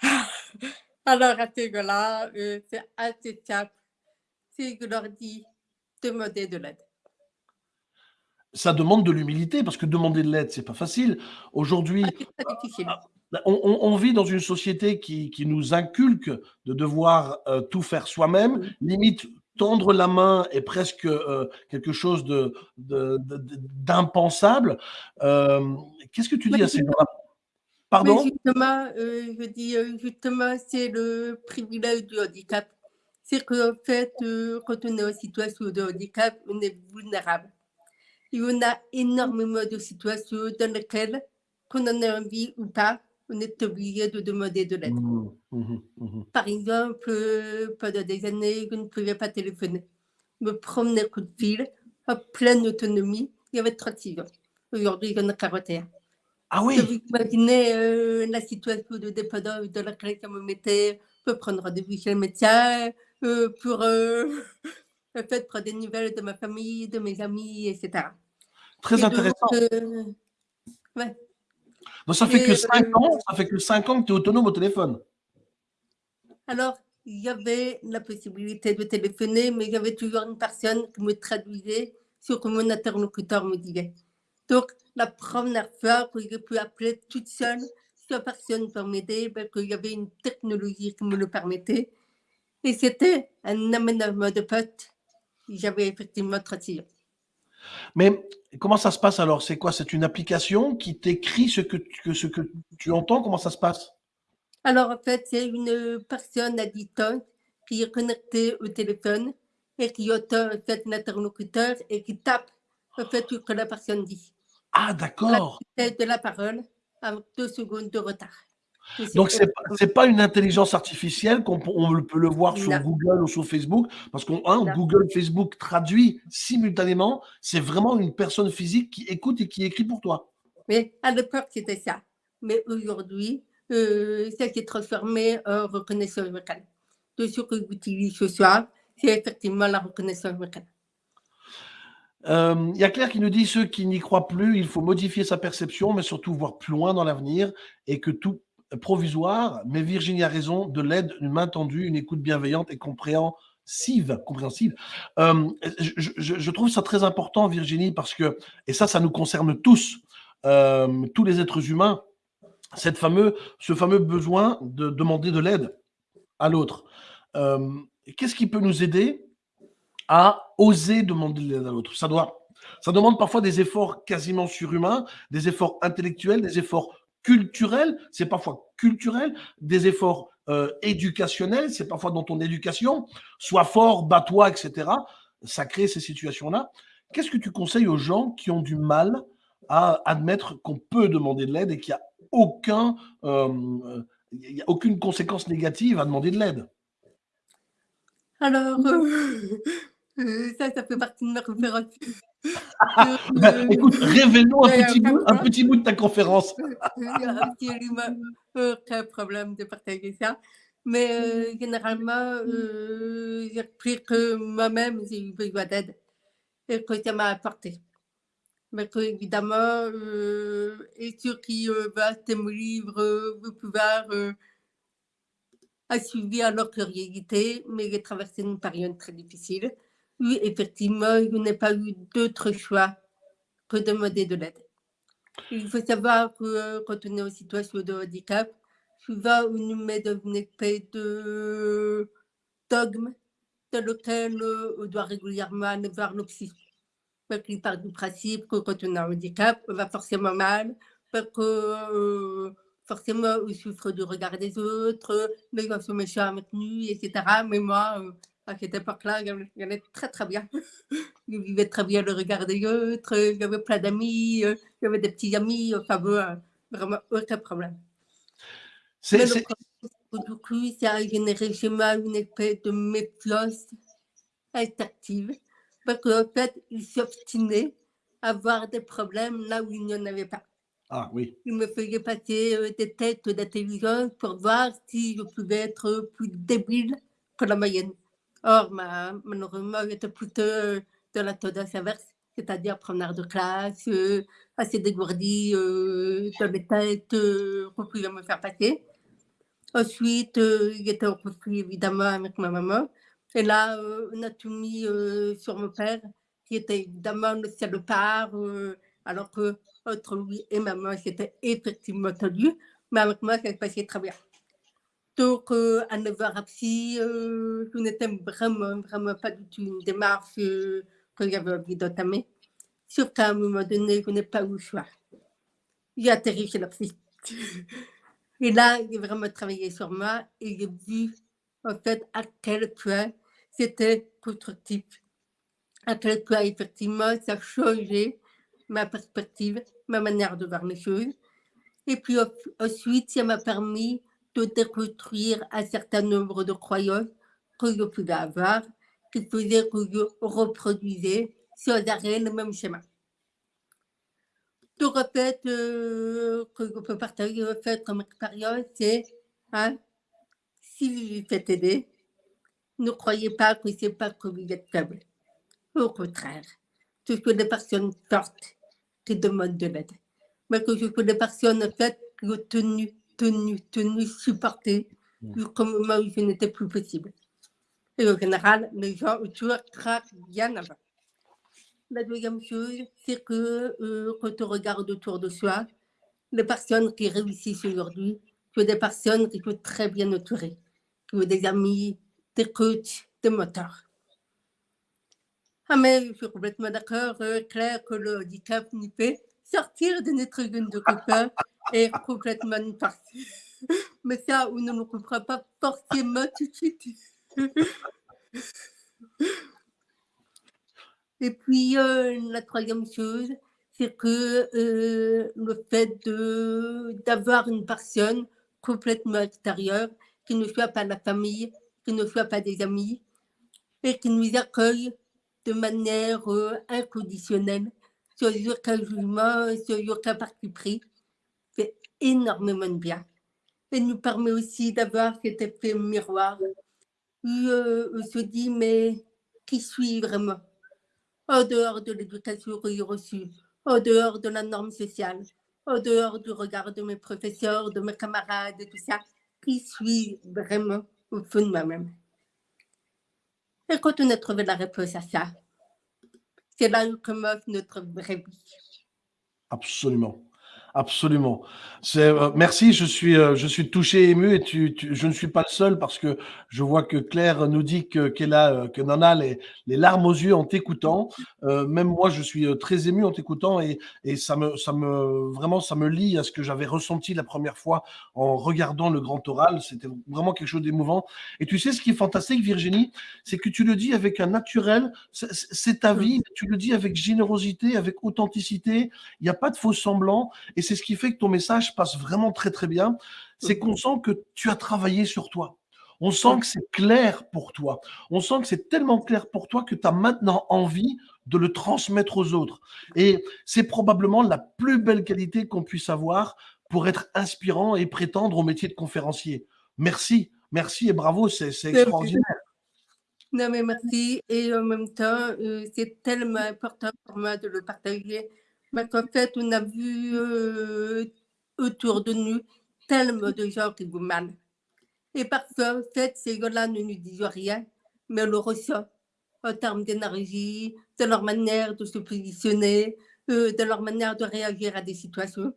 Alors, à ces gens-là, euh, c'est assez simple. C'est que je leur dis demander de l'aide. Ça demande de l'humilité, parce que demander de l'aide, c'est pas facile. Aujourd'hui, ah, on, on, on, vit dans une société qui, qui nous inculque de devoir euh, tout faire soi-même, limite tendre la main est presque euh, quelque chose d'impensable. De, de, euh, Qu'est-ce que tu dis à ces gens-là? Pardon? Justement, je dis justement, c'est le privilège du handicap. C'est qu'en fait, quand on est en situation de handicap, on est vulnérable. Et on a énormément de situations dans lesquelles, qu'on en ait envie ou pas, on est obligé de demander de l'aide. Mmh, mmh, mmh. Par exemple, pendant des années, je ne pouvais pas téléphoner. Me promener coup de fil, en pleine autonomie, il y avait 36 ans. Aujourd'hui, j'en ai 41. Ah oui? Vous imaginez euh, la situation de dépendance dans laquelle je me mettais, pour prendre rendez-vous chez le médecin, euh, pour euh, en fait, prendre des nouvelles de ma famille, de mes amis, etc. Très Et intéressant. Donc, euh, ouais. Donc ça fait que 5 ans, ça fait que 5 ans que tu es autonome au téléphone. Alors, il y avait la possibilité de téléphoner, mais il y avait toujours une personne qui me traduisait sur que mon interlocuteur me disait. Donc, la première fois que j'ai pu appeler toute seule, sans personne pour m'aider, ben, qu'il y avait une technologie qui me le permettait. Et c'était un aménagement de potes. J'avais effectivement 36 ans. Mais comment ça se passe alors? C'est quoi? C'est une application qui t'écrit ce que, tu, ce que tu entends? Comment ça se passe? Alors en fait, c'est une personne à distance qui est connectée au téléphone et qui entend en fait l'interlocuteur et qui tape en fait ce que la personne dit. Ah d'accord. De la parole avec deux secondes de retard. Donc, ce n'est pas une intelligence artificielle qu'on on peut le voir sur non. Google ou sur Facebook, parce qu'on hein, Google, Facebook traduit simultanément, c'est vraiment une personne physique qui écoute et qui écrit pour toi. Mais à l'époque, c'était ça. Mais aujourd'hui, euh, ça s'est transformé en reconnaissance vocale. Tout ce que j'utilise ce soir, c'est effectivement la reconnaissance vocale. Il euh, y a Claire qui nous dit ceux qui n'y croient plus, il faut modifier sa perception, mais surtout voir plus loin dans l'avenir et que tout provisoire, mais Virginie a raison, de l'aide, une main tendue, une écoute bienveillante et compréhensive. compréhensive. Euh, je, trouve ça très important, Virginie, parce que, et ça, ça nous concerne tous, euh, tous les êtres humains, cette fameux, ce fameux besoin de demander de l'aide à l'autre. Euh, Qu'est-ce qui peut nous aider à oser demander de l'aide à l'autre? Ça ça demande parfois des efforts quasiment surhumains, des efforts intellectuels, des efforts culturel, c'est parfois culturel, des efforts euh, éducationnels, c'est parfois dans ton éducation, sois fort, bats-toi, etc. Ça crée ces situations-là. Qu'est-ce que tu conseilles aux gens qui ont du mal à admettre qu'on peut demander de l'aide et qu'il n'y a euh, a aucune conséquence négative à demander de l'aide? Alors, euh, ça, ça fait partie de ma conférence. Bah, écoute, révèle-nous un, petit bout, un petit bout de ta conférence. Absolument aucun problème de partager ça. Mais euh, généralement, euh, j'ai appris que moi-même, j'ai eu besoin d'aide. et que ça m'a apporté. Mais que, évidemment, euh, et ceux qui euh, va mon livre, euh, vous pouvoir euh, suivi leur curiosité, mais j'ai traversé une période très difficile. Oui, effectivement, je n'ai pas eu d'autre choix que de demander de l'aide. Il faut savoir que euh, quand on est en situation de handicap, souvent on nous met dans une espèce de dogme dans lequel euh, on doit régulièrement aller voir le psy. Parce qu'il part du principe que quand on a un handicap, on va forcément mal, parce que euh, forcément on souffre du regard des autres, les gens sont méchants avec nous, etc. Mais moi, à cette époque-là, j'allais très très bien. je vivais très bien le regard des autres, j'avais plein d'amis, j'avais des petits amis, enfin bon, vraiment aucun problème. C'est du coup, ça a généré chez moi une espèce de méfiance active, parce qu'en fait, il s'obstinait à avoir des problèmes là où il n'y en avait pas. Ah oui. Il me faisait passer euh, des têtes d'intelligence pour voir si je pouvais être plus débile que la moyenne. Or, ma, malheureusement, j'étais plutôt euh, de la tendance inverse, c'est-à-dire preneur de classe, euh, assez dégourdi euh, dans les têtes qu'on pouvait me faire passer. Ensuite, j'étais en conflit évidemment avec ma maman. Et là, on a tout mis sur mon père, qui était évidemment le salopard, alors que entre lui et maman, c'était effectivement tendu. Mais avec moi, ça se passait très bien. Donc, euh, à 9h à psy, euh, je n'étais vraiment, vraiment pas du tout une démarche euh, que j'avais envie d'entamer. Sauf qu'à un moment donné, je n'ai pas eu le choix. J'ai atterri chez psy. Et là, j'ai vraiment travaillé sur moi et j'ai vu, en fait, à quel point c'était constructif. À quel point, effectivement, ça changeait ma perspective, ma manière de voir les choses. Et puis ensuite, ça m'a permis de déconstruire un certain nombre de croyances que je pouvais avoir, qui faisaient que je reproduisais sans arrêt le même schéma. Donc, en fait, euh, que je peux partager en fait, comme expérience, c'est hein, si vous faites aider, ne croyez pas que ce n'est pas que vous êtes faible. Au contraire, ce sont des personnes fortes qui demandent de l'aide. Mais que ce sont des personnes en fait, qui ont tenu tenu, tenu, supporté, mmh. comme moi je n'étais plus possible. Et en général, les gens autour craquent bien avant. La deuxième chose, c'est que euh, quand on regarde autour de soi, les personnes qui réussissent aujourd'hui, sont des personnes qui sont très bien entourées, qui ont des amis, des coachs, des moteurs. Ah mais je suis complètement d'accord, euh, Claire, que le handicap nous fait sortir de notre zone de copains est complètement parti. Mais ça, on ne me comprend pas forcément tout de suite. Et puis, euh, la troisième chose, c'est que euh, le fait d'avoir une personne complètement extérieure, qui ne soit pas la famille, qui ne soit pas des amis, et qui nous accueille de manière euh, inconditionnelle, sur aucun jugement, sur aucun parti pris, énormément de bien. Et nous permet aussi d'avoir cet effet miroir où euh, on se dit, mais qui suis vraiment? En dehors de l'éducation que j'ai reçue, en dehors de la norme sociale, en dehors du regard de mes professeurs, de mes camarades, et tout ça, qui suis vraiment au fond de moi-même? Et quand on a trouvé la réponse à ça, c'est là où commence notre vraie vie. Absolument. Absolument. Euh, merci, je suis euh, je suis touché ému et tu, je ne suis pas le seul parce que je vois que Claire nous dit que qu'elle a euh, que Nana les, les larmes aux yeux en t'écoutant. même moi, je suis très ému en t'écoutant et, et ça me ça me vraiment ça me lie à ce que j'avais ressenti la première fois en regardant le grand oral. C'était vraiment quelque chose d'émouvant. Et tu sais ce qui est fantastique, Virginie, c'est que tu le dis avec un naturel. C'est ta vie. Tu le dis avec générosité, avec authenticité. Il n'y a pas de faux semblants. Et c'est ce qui fait que ton message passe vraiment très très bien. C'est qu'on sent que tu as travaillé sur toi. On sent que c'est clair pour toi. On sent que c'est tellement clair pour toi que tu as maintenant envie de le transmettre aux autres. Et c'est probablement la plus belle qualité qu'on puisse avoir pour être inspirant et prétendre au métier de conférencier. Merci, merci et bravo, c'est extraordinaire. Non, mais merci. Et en même temps, euh, c'est tellement important pour moi de le partager. Parce qu'en fait, on a vu euh, autour de nous tellement de gens qui vous mal. Et parfois, en fait, ces gens-là ne nous disent rien, mais on le ressent en termes d'énergie, de leur manière de se positionner, euh, de leur manière de réagir à des situations.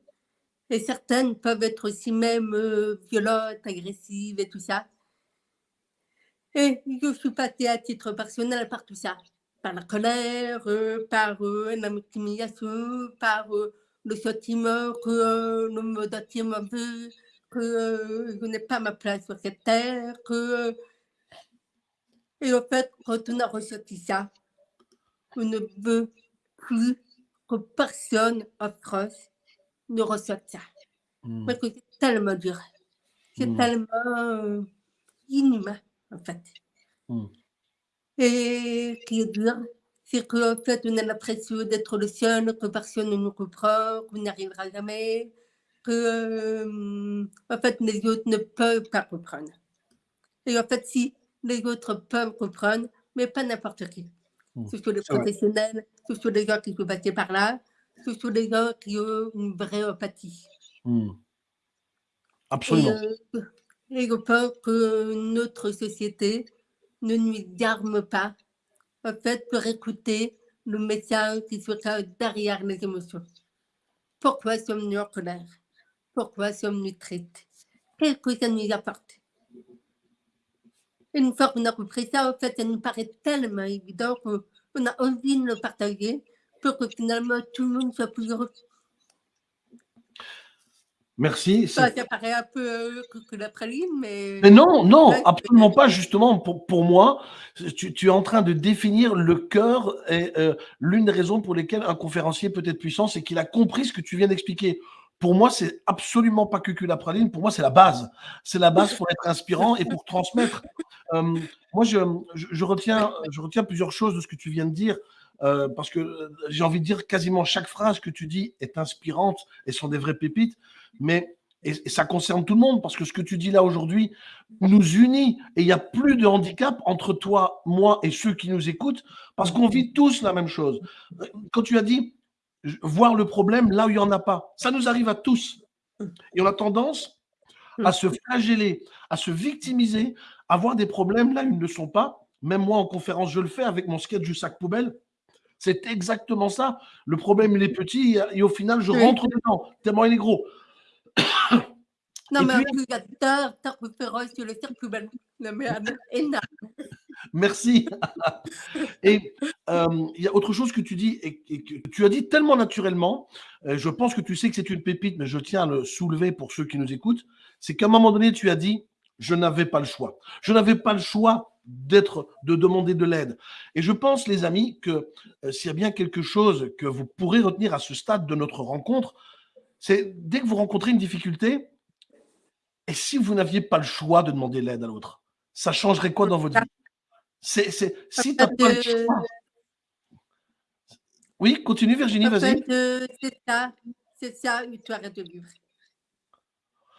Et certaines peuvent être aussi même violentes, agressives et tout ça. Et je suis passée à titre personnel par tout ça, par la colère, euh, par euh, la victimisation, par euh, le sentiment que le monde entier m'en veut, que je n'ai pas ma place sur cette terre, que... Et en fait, quand on a ressenti ça, on ne veut plus que personne en France ne ressente ça. Hmm. Parce que c'est tellement dur. C'est hmm. tellement inhumain en fait. Hmm. Et qui est dur, c'est qu'en fait, on a l'impression d'être le seul, que personne ne nous comprend, qu'on n'arrivera jamais, que euh, en fait, les autres ne peuvent pas comprendre. Et en fait, si les autres peuvent comprendre, mais pas n'importe qui. Ce sont les professionnels, ce sont les gens qui sont passés par là, ce sont les gens qui ont une vraie empathie. Hmm. Absolument. Euh, et je pense que notre société ne nous arme pas, en fait, pour écouter le message qui se cache derrière les émotions. Pourquoi sommes-nous en colère? Pourquoi sommes-nous tristes? Qu'est-ce que ça nous apporte? Une fois qu'on a compris ça, en fait, ça nous paraît tellement évident qu'on a envie de le partager pour que finalement tout le monde soit plus heureux. Merci. Ça, paraît un peu euh, que la praline, mais... Mais non, non, absolument pas. Justement, pour, pour moi, tu, tu, es en train de définir le cœur et euh, l'une des raisons pour lesquelles un conférencier peut être puissant, c'est qu'il a compris ce que tu viens d'expliquer. Pour moi, c'est absolument pas que la praline. Pour moi, c'est la base. C'est la base pour être inspirant et pour transmettre. Euh, moi, je, je, retiens, je retiens plusieurs choses de ce que tu viens de dire. Euh, parce que j'ai envie de dire quasiment chaque phrase que tu dis est inspirante et sont des vraies pépites, mais et, ça concerne tout le monde parce que ce que tu dis là aujourd'hui nous unit et il n'y a plus de handicap entre toi, moi et ceux qui nous écoutent parce qu'on vit tous la même chose. Quand tu as dit voir le problème là où il n'y en a pas, ça nous arrive à tous et on a tendance à se flageller, à se victimiser, à voir des problèmes là où ils ne sont pas. Même moi en conférence, je le fais avec mon sketch du sac poubelle. C'est exactement ça. Le problème, il est petit et au final, je rentre dedans, tellement il est gros. Non, mais puis, ta, ta référence sur le énorme. Merci. et euh, il y a autre chose que tu dis et, que tu as dit tellement naturellement. Euh, je pense que tu sais que c'est une pépite, mais je tiens à le soulever pour ceux qui nous écoutent. C'est qu'à un moment donné, tu as dit je n'avais pas le choix. Je n'avais pas le choix d'être, de demander de l'aide. Et je pense, les amis, que euh, s'il y a bien quelque chose que vous pourrez retenir à ce stade de notre rencontre, c'est dès que vous rencontrez une difficulté, et si vous n'aviez pas le choix de demander l'aide à l'autre, ça changerait quoi dans votre vie? C'est, Si tu pas le choix. Oui, continue Virginie, vas-y. Euh, c'est ça, c'est ça, tu arrêtes de vivre.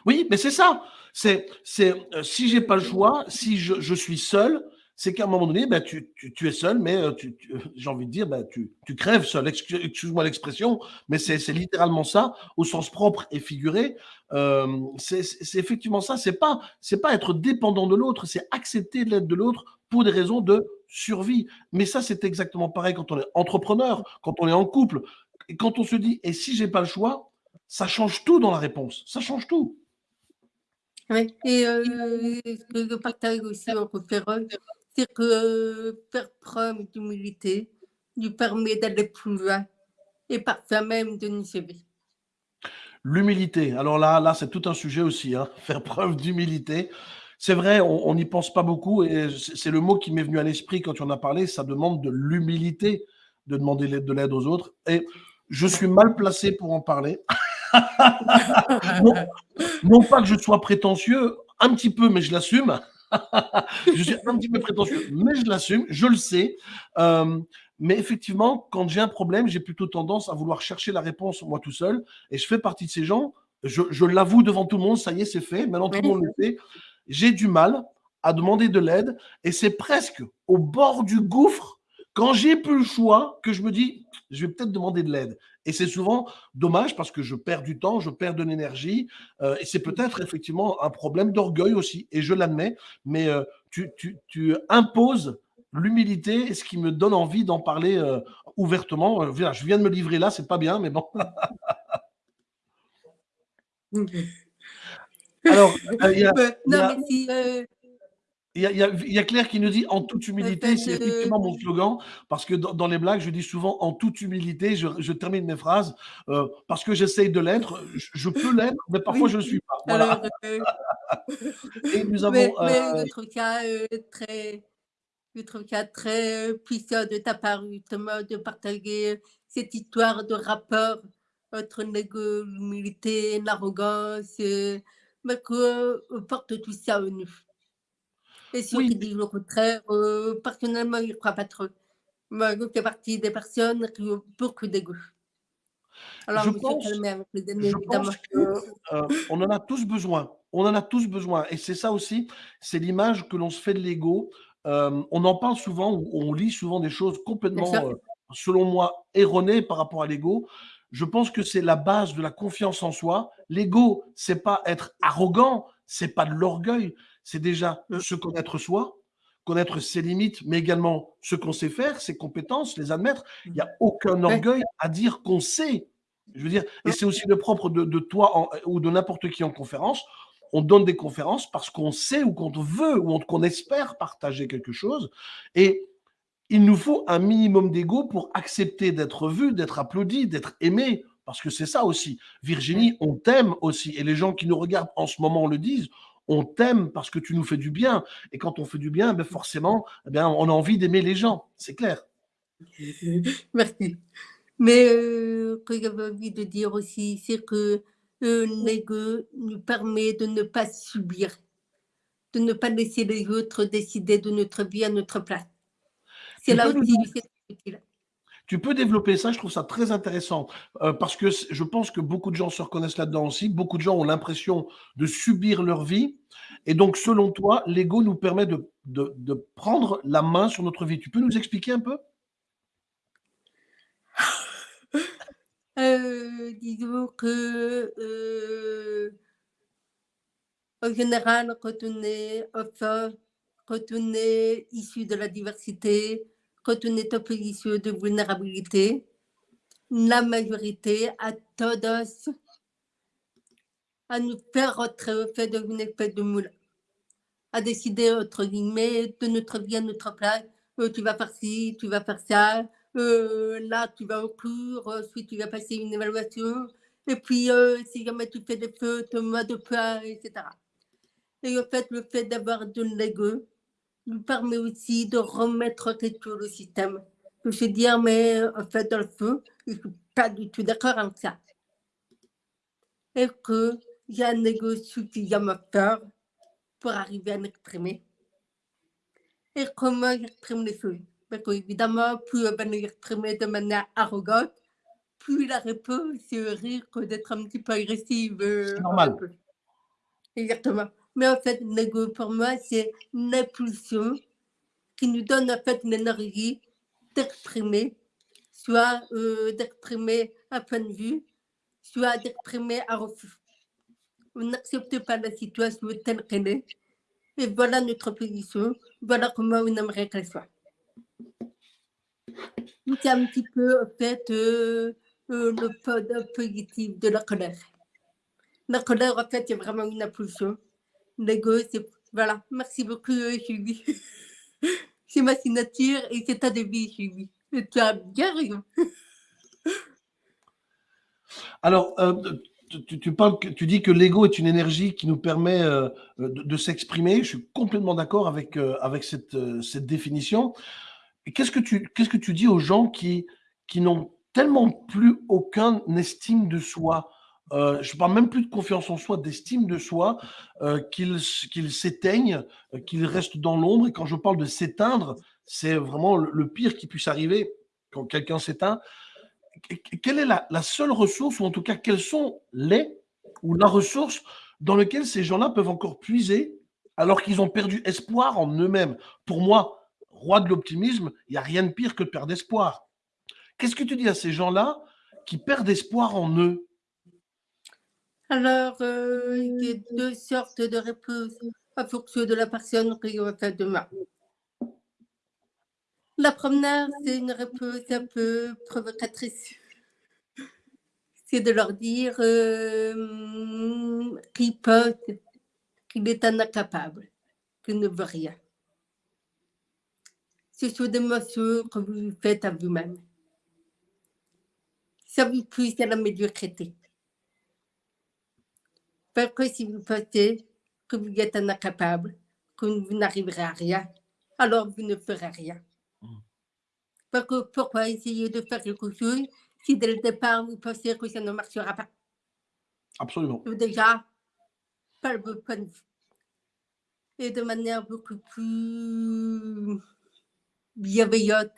Oui, mais c'est ça. C'est, c'est euh, si j'ai pas le choix, si je, je suis seul, c'est qu'à un moment donné, ben, tu, tu, es seul, mais euh, tu, j'ai envie de dire, ben, tu, tu crèves seul. Excuse-moi l'expression, mais c'est, littéralement ça, au sens propre et figuré. Euh, c'est, effectivement ça. C'est pas, pas être dépendant de l'autre, c'est accepter l'aide de l'autre pour des raisons de survie. Mais ça, c'est exactement pareil quand on est entrepreneur, quand on est en couple, et quand on se dit, et si j'ai pas le choix, ça change tout dans la réponse. Ça change tout. Oui, et euh, que je partage aussi en conférence, c'est que euh, faire preuve d'humilité lui permet d'aller plus loin et parfois même de nous sauver. L'humilité, alors là, là c'est tout un sujet aussi, hein, faire preuve d'humilité. C'est vrai, on n'y pense pas beaucoup et c'est le mot qui m'est venu à l'esprit quand tu en as parlé, ça demande de l'humilité de demander de l'aide aux autres. Et je suis mal placé pour en parler. non, pas que je sois prétentieux, un petit peu, mais je l'assume. je suis un petit peu prétentieux, mais je l'assume, je le sais. Euh, mais effectivement, quand j'ai un problème, j'ai plutôt tendance à vouloir chercher la réponse moi tout seul. Et je fais partie de ces gens, je, l'avoue devant tout le monde, ça y est, c'est fait, maintenant tout le monde le sait. J'ai du mal à demander de l'aide et c'est presque au bord du gouffre, quand j'ai plus le choix, que je me dis, je vais peut-être demander de l'aide. Et c'est souvent dommage parce que je perds du temps, je perds de l'énergie euh, et c'est peut-être effectivement un problème d'orgueil aussi et je l'admets, mais euh, tu, tu, tu imposes l'humilité, ce qui me donne envie d'en parler euh, ouvertement. Euh, je viens de me livrer là, c'est pas bien, mais bon. Alors, euh, il y, a, Claire qui nous dit en toute humilité, c'est effectivement mon slogan, parce que dans, les blagues, je dis souvent en toute humilité, je, termine mes phrases, parce que j'essaye de l'être, je, peux l'être, mais parfois je ne le suis pas. Voilà. Et nous avons. Mais, cas très je trouve qu'il y a très puissant de ta part, justement, de partager cette histoire de rapport entre l'humilité, l'arrogance, mais qu'on porte tout ça en nous. Et ceux qui disent le contraire, euh, personnellement, je ne crois pas trop. Moi, je fais partie des personnes qui ont beaucoup d'ego. Alors, je pense, je pense euh, on en a tous besoin. On en a tous besoin. Et c'est ça aussi, c'est l'image que l'on se fait de l'ego. Euh, on en parle souvent, on lit souvent des choses complètement, selon moi, erronées par rapport à l'ego. Je pense que c'est la base de la confiance en soi. L'ego, c'est pas être arrogant, c'est pas de l'orgueil, c'est déjà mmh. se connaître soi, connaître ses limites, mais également ce qu'on sait faire, ses compétences, les admettre. Il n'y a aucun orgueil à dire qu'on sait. Je veux dire, et mmh. c'est aussi le propre de, toi ou de n'importe qui en conférence on donne des conférences parce qu'on sait ou qu'on veut ou qu'on espère partager quelque chose. Et il nous faut un minimum d'ego pour accepter d'être vu, d'être applaudi, d'être aimé. Parce que c'est ça aussi. Virginie, on t'aime aussi. Et les gens qui nous regardent en ce moment le disent. On t'aime parce que tu nous fais du bien. Et quand on fait du bien, ben forcément, eh on a envie d'aimer les gens. C'est clair. Merci. Mais euh, ce que j'avais envie de dire aussi, c'est que l'ego nous permet de ne pas subir, de ne pas laisser les autres décider de notre vie à notre place. C'est là aussi Tu peux développer ça, je trouve ça très intéressant, euh, parce que je pense que beaucoup de gens se reconnaissent là-dedans aussi. Beaucoup de gens ont l'impression de subir leur vie. Et donc, selon toi, l'ego nous permet de, de prendre la main sur notre vie. Tu peux nous expliquer un peu? Euh, disons que, euh, en général, quand on est enfant, quand on est issu de la diversité, quand on est en position de vulnérabilité, la majorité a tendance à nous faire rentrer au fait dans une espèce de moule, à décider, entre guillemets, de notre vie à notre place. Euh, tu vas faire ci, tu vas faire ça, euh, là, tu vas au cours, ensuite tu vas passer une évaluation, et puis euh, si jamais tu fais des fautes, mois de pas, etc. Et en fait, le fait d'avoir de l'ego nous permet aussi de remettre quelque chose au système. De se dire, mais en fait, dans le feu, je ne suis pas du tout d'accord avec ça. Et qu'il y a un ego suffisamment fort pour arriver à l'exprimer. Et comment j'exprime les choses évidemment, plus on va l'exprimer de manière arrogante, plus la réponse risque d'être un petit peu agressive. Euh, normal. Exactement. Mais en fait, l'ego, pour moi, c'est l'impulsion qui nous donne en fait l'énergie d'exprimer, soit euh, d'exprimer un point de vue, soit d'exprimer un refus. On n'accepte pas la situation telle qu'elle est. Et voilà notre position, voilà comment on aimerait qu'elle soit. C'est un petit peu, en fait, euh, euh, le pod positif de la colère. La colère, en fait, c'est vraiment une impulsion. L'ego, c'est. Voilà. Merci beaucoup, Julie. c'est ma signature et c'est ta devis, Julie. Tu as bien raison. Alors, euh, tu, parles, tu dis que l'ego est une énergie qui nous permet de, s'exprimer. Je suis complètement d'accord avec, avec cette, cette définition qu'est-ce que tu qu'est-ce que tu dis aux gens qui qui n'ont tellement plus aucun estime de soi? Euh, je parle même plus de confiance en soi, d'estime de soi, euh, qu'ils qu'ils s'éteignent, euh, qu'ils restent dans l'ombre. Et quand je parle de s'éteindre, c'est vraiment le, pire qui puisse arriver quand quelqu'un s'éteint. Quelle est la, seule ressource, ou en tout cas, quelles sont les ou la ressource dans lesquelles ces gens-là peuvent encore puiser alors qu'ils ont perdu espoir en eux-mêmes? Pour moi, roi de l'optimisme, il n'y a rien de pire que de perdre espoir. Qu'est-ce que tu dis à ces gens-là qui perdent espoir en eux? Alors, euh, il y a deux sortes de réponses en fonction de la personne qui va faire demain. La première, c'est une réponse un peu provocatrice. C'est de leur dire euh, qu'ils peuvent, qu'il est un incapable, qu'il ne veut rien. Ce sont des morceaux que vous faites à vous-même. Ça vous pousse à la médiocrité. Parce que si vous pensez que vous êtes incapable, que vous n'arriverez à rien, alors vous ne ferez rien. Parce que pourquoi essayer de faire quelque chose si dès le départ vous pensez que ça ne marchera pas? Absolument. Déjà, pas le bon point de vue. Et de manière beaucoup plus bienveillante,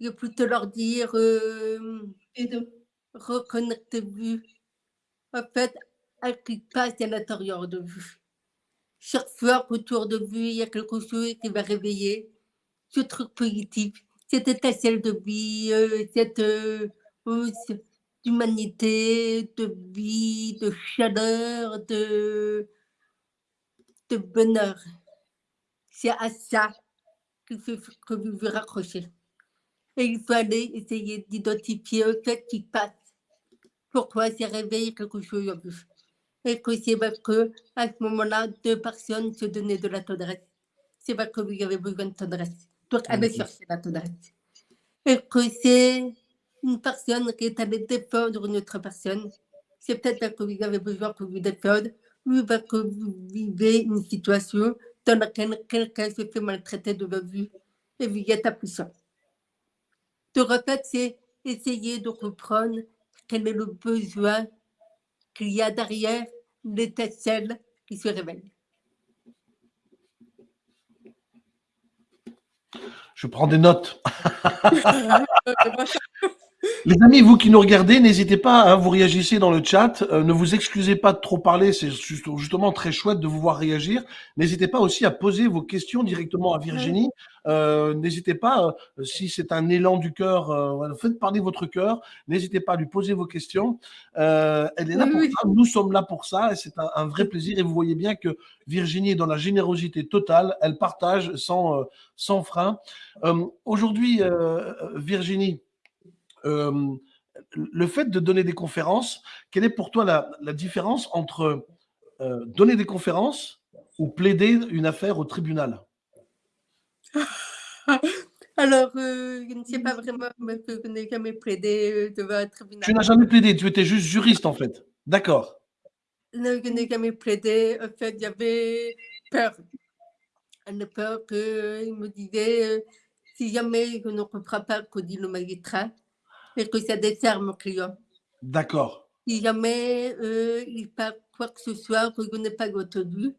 je peux te leur dire euh, et de reconnectez-vous en fait qui passe à l'intérieur de vous. Chaque fois qu'autour de vous, il y a quelque chose qui va réveiller ce truc positif, cette étincelle de vie, euh, cette euh, d'humanité, de vie, de chaleur, de, de bonheur. C'est à ça que, que vous vous raccrochez. Et il faut aller essayer d'identifier ce qui passe. Pourquoi c'est réveillé quelque chose en vous. Et que c'est parce que à ce moment-là, deux personnes se donnaient de la tendresse. C'est parce que vous avez besoin de tendresse. Donc, aller chercher la tendresse. Et que c'est une personne qui est allée défendre une autre personne. C'est peut-être parce que vous avez besoin que vous défendre ou parce que vous vivez une situation dans laquelle quelqu'un se fait maltraiter devant vous et vous êtes impuissant. Donc, en fait, c'est essayer de comprendre quel est le besoin qu'il y a derrière l'étincelle qui se révèle. Je prends des notes. Les amis, vous qui nous regardez, n'hésitez pas, à hein, vous réagissez dans le chat. Euh, ne vous excusez pas de trop parler, c'est justement très chouette de vous voir réagir. N'hésitez pas aussi à poser vos questions directement à Virginie. Euh, n'hésitez pas, euh, si c'est un élan du cœur, faites parler votre cœur. N'hésitez pas à lui poser vos questions. elle est là pour ça, nous sommes là pour ça, et c'est un, vrai plaisir. Et vous voyez bien que Virginie est dans la générosité totale, elle partage sans, sans frein. Aujourd'hui, Virginie, euh, le fait de donner des conférences, quelle est pour toi la, différence entre euh, donner des conférences ou plaider une affaire au tribunal? Alors, euh, je ne sais pas vraiment, mais je n'ai jamais plaidé devant un tribunal. Tu n'as jamais plaidé, tu étais juste juriste en fait. D'accord. Je n'ai jamais plaidé. En fait, j'avais peur. Une peur qu'il me disait si jamais je ne comprends pas ce que dit le magistrat, et que ça dessert mon client. D'accord. Si jamais euh, il pas quoi que ce soit que je n'ai pas entendu,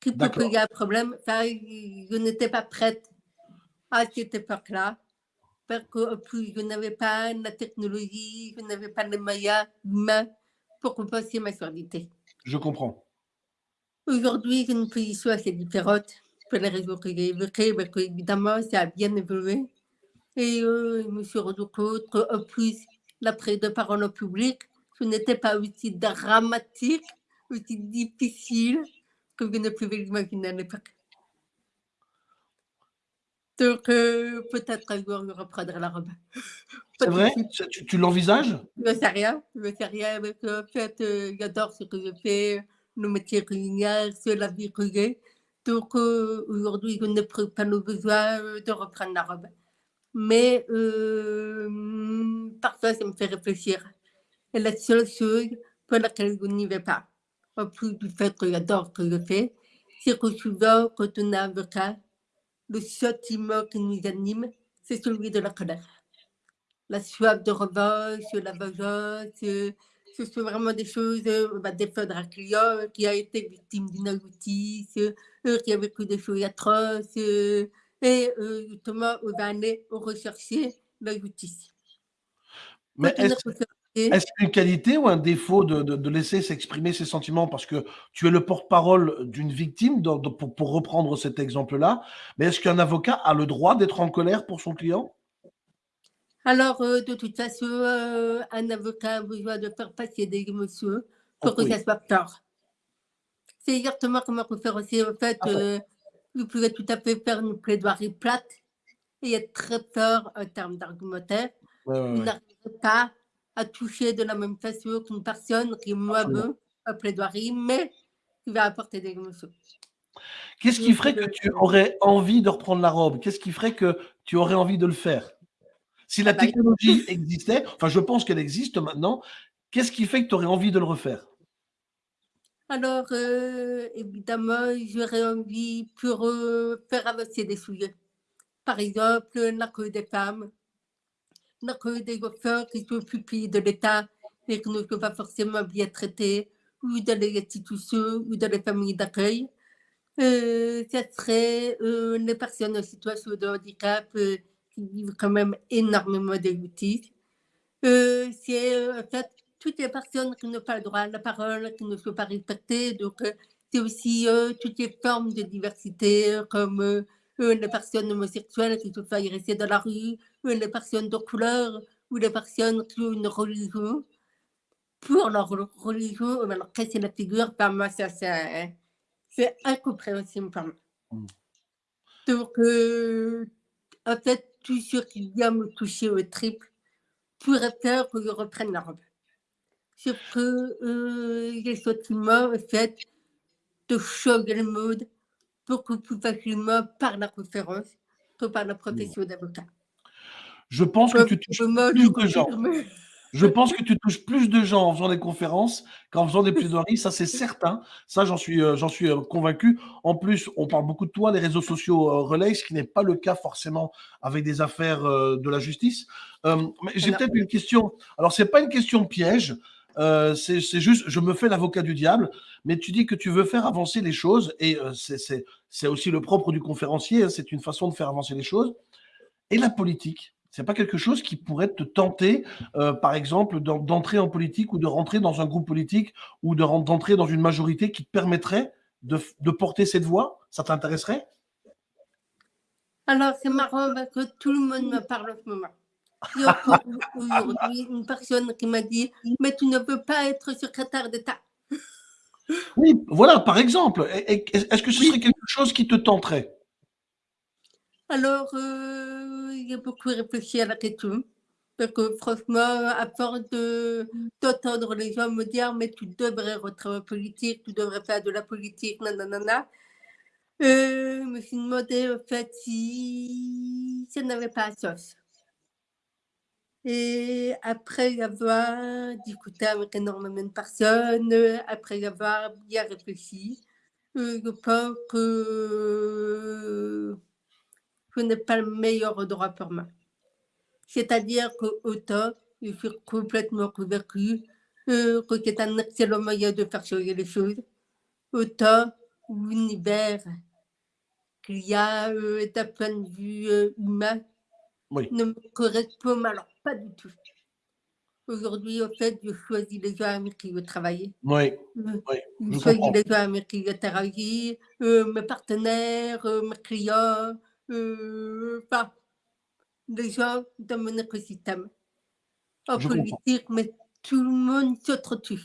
qu'il peut qu'il y a un problème, ça, je n'étais pas prête à cette époque-là. Parce qu'en plus, je n'avais pas la technologie, je n'avais pas les moyens humains pour compenser ma surdité. Je comprends. Aujourd'hui, j'ai une position assez différente pour les réseaux que j'ai évoqués, parce qu'évidemment, ça a bien évolué. Et euh, suis rendu compte qu'en plus, la prise de parole au public, ce n'était pas aussi dramatique, aussi difficile que je ne pouvais l'imaginer à l'époque. Donc, euh, peut-être un jour, je reprendrai la robe. C'est vrai? Tu, tu l'envisages? Je ne sais rien. Je ne sais rien. Mais en fait, euh, j'adore ce que je fais, le métier culinaire, c'est la vie que j'ai. Donc, aujourd'hui, je ne pas le besoin de reprendre la robe mais euh, parfois ça me fait réfléchir. Et la seule chose pour laquelle je n'y vais pas, en plus du fait que j'adore ce que je fais, c'est que souvent, quand on est avocat, le sentiment qui nous anime, c'est celui de la colère. La soif de revanche, la vengeance, ce sont vraiment des choses, bah, défendre un client qui a été victime d'une injustice, qui a vécu des choses atroces, et euh, justement, on va aller rechercher la justice. Mais Est-ce une qualité ou un défaut de de de laisser s'exprimer ses sentiments? Parce que tu es le porte-parole d'une victime pour pour reprendre cet exemple-là, mais est-ce qu'un avocat a le droit d'être en colère pour son client? alors, heu, de toute façon, un avocat a besoin de faire passer des émotions pour que Oui, ça soit clair. C'est exactement comme un conférencier. En fait, heu, vous pouvez tout à fait faire une plaidoirie plate et être très fort en termes d'argumentaire. Ouais, ouais, Vous ouais, n'arriverez pas à toucher de la même façon qu'une personne qui est moins bonne en plaidoirie, mais qui va apporter des émotions. Qu'est-ce qui ferait que heu, tu aurais envie de reprendre la robe? Qu'est-ce qui ferait que tu aurais envie de le faire? Si la ah bah, technologie existait, enfin je pense qu'elle existe maintenant, qu'est-ce qui fait que tu aurais envie de le refaire? Alors, heu, évidemment, j'aurais envie pour, heu, faire avancer des sujets. Par exemple, l'accueil des femmes, l'accueil des enfants qui sont pupilles de l'État et qui ne sont pas forcément bien traités, ou dans les institutions, ou dans les familles d'accueil. Heu, ça serait, heu, les personnes en situation de handicap, heu, qui vivent quand même énormément. Heu, c'est, en fait, toutes les personnes qui n'ont pas le droit à la parole, qui ne sont pas respectées, donc heu, c'est aussi, heu, toutes les formes de diversité, comme, les personnes homosexuelles qui se font agresser dans la rue, les personnes de couleur ou les personnes qui ont une religion. Pour leur re religion, on va leur casser la figure, moi ça c'est incompréhensible pour moi. Mmh. Donc en fait, tout ce qui vient me toucher aux tripes pourrait faire que je reprenne la robe. Sauf que, heu, j'ai le sentiment, en fait, de changer le monde beaucoup plus facilement par la conférence que par la profession d'avocat. Je pense que tu touches plus de gens. Je pense que tu touches plus de gens en faisant des conférences qu'en faisant des plaidoiries, ça c'est certain. Ça j'en suis, heu, j'en suis, heu, convaincu. En plus, on parle beaucoup de toi, les réseaux sociaux, heu, relaient, ce qui n'est pas le cas forcément avec des affaires, heu, de la justice. Mais j'ai peut-être une question. Alors c'est pas une question piège, heu, c'est juste je me fais l'avocat du diable, mais tu dis que tu veux faire avancer les choses et heu, c'est aussi le propre du conférencier, hein, c'est une façon de faire avancer les choses. Et la politique, c'est pas quelque chose qui pourrait te tenter, heu, par exemple, d'en d'entrer en politique ou de rentrer dans un groupe politique ou de d'entrer dans une majorité qui te permettrait de de porter cette voix? Ça t'intéresserait? Alors c'est marrant parce que tout le monde me parle en ce moment. Il y a encore au aujourd'hui une personne qui m'a dit: «Mais tu ne peux pas être secrétaire d'État». Oui, voilà, par exemple. Est-ce que ce serait quelque chose qui te tenterait? Alors, heu, j'ai beaucoup réfléchi à la question parce que franchement, à force de d'entendre les gens me dire: «Mais tu devrais rentrer en politique, tu devrais faire de la politique, na na na na», heu, je me suis demandé en fait si ça n'avait pas de sens et après avoir discuté avec énormément de personnes, heu, après avoir bien réfléchi, heu, je pense que ce n'est pas le meilleur endroit pour moi. C'est-à-dire qu'autant je suis complètement convaincue, que c'est un excellent moyen de faire changer les choses, autant l'univers qu'il y a, heu, d'un point de vue, humain Oui, ne me correspond alors pas du tout. Aujourd'hui, en fait, je choisis les gens avec qui je veux travailler. oui, oui, je je choisis les gens avec qui je travaille, heu, mes partenaires, heu, mes clients, heu, enfin, les gens dans mon écosystème. En Je comprends. politique, mais tout le monde s'entretue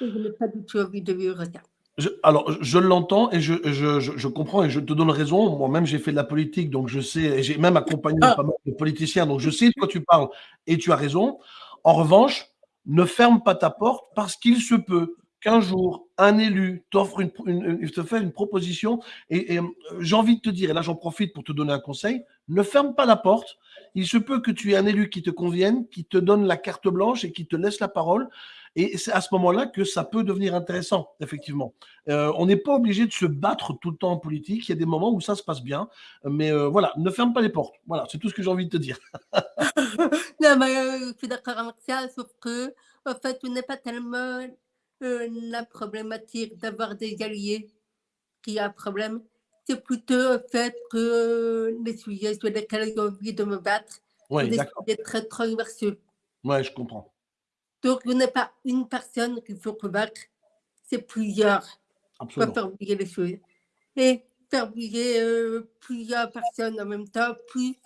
et je n'ai pas du tout envie de vivre ça. Je alors, je l'entends et je je je je comprends et je te donne raison. Moi-même, j'ai fait de la politique, donc je sais et j'ai même accompagné Ah! pas mal de politiciens, donc je sais de quoi tu parles et tu as raison. En revanche, ne ferme pas ta porte parce qu'il se peut qu'un jour, un élu t'offre une une une te fait une proposition et et hem, j'ai envie de te dire et là, j'en profite pour te donner un conseil, ne ferme pas la porte. Il se peut que tu aies un élu qui te convienne, qui te donne la carte blanche et qui te laisse la parole et c'est à ce moment-là que ça peut devenir intéressant, effectivement. Heu, on n'est pas obligé de se battre tout le temps en politique. Il y a des moments où ça se passe bien, mais heu, voilà, ne ferme pas les portes. Voilà, c'est tout ce que j'ai envie de te dire. Non, mais heu, je suis d'accord avec ça, sauf qu'en fait, ce n'est pas tellement, la problématique d'avoir des alliés qui a un problème. C'est plutôt le fait que les sujets sur lesquels j'ai envie de me battre sont Oui, des sujets très transversaux. Ouais, je comprends. Donc, il n'y a pas une personne qu'il faut convaincre, c'est plusieurs pour faire bouger les choses. Et faire bouger euh, plusieurs personnes en même temps, plus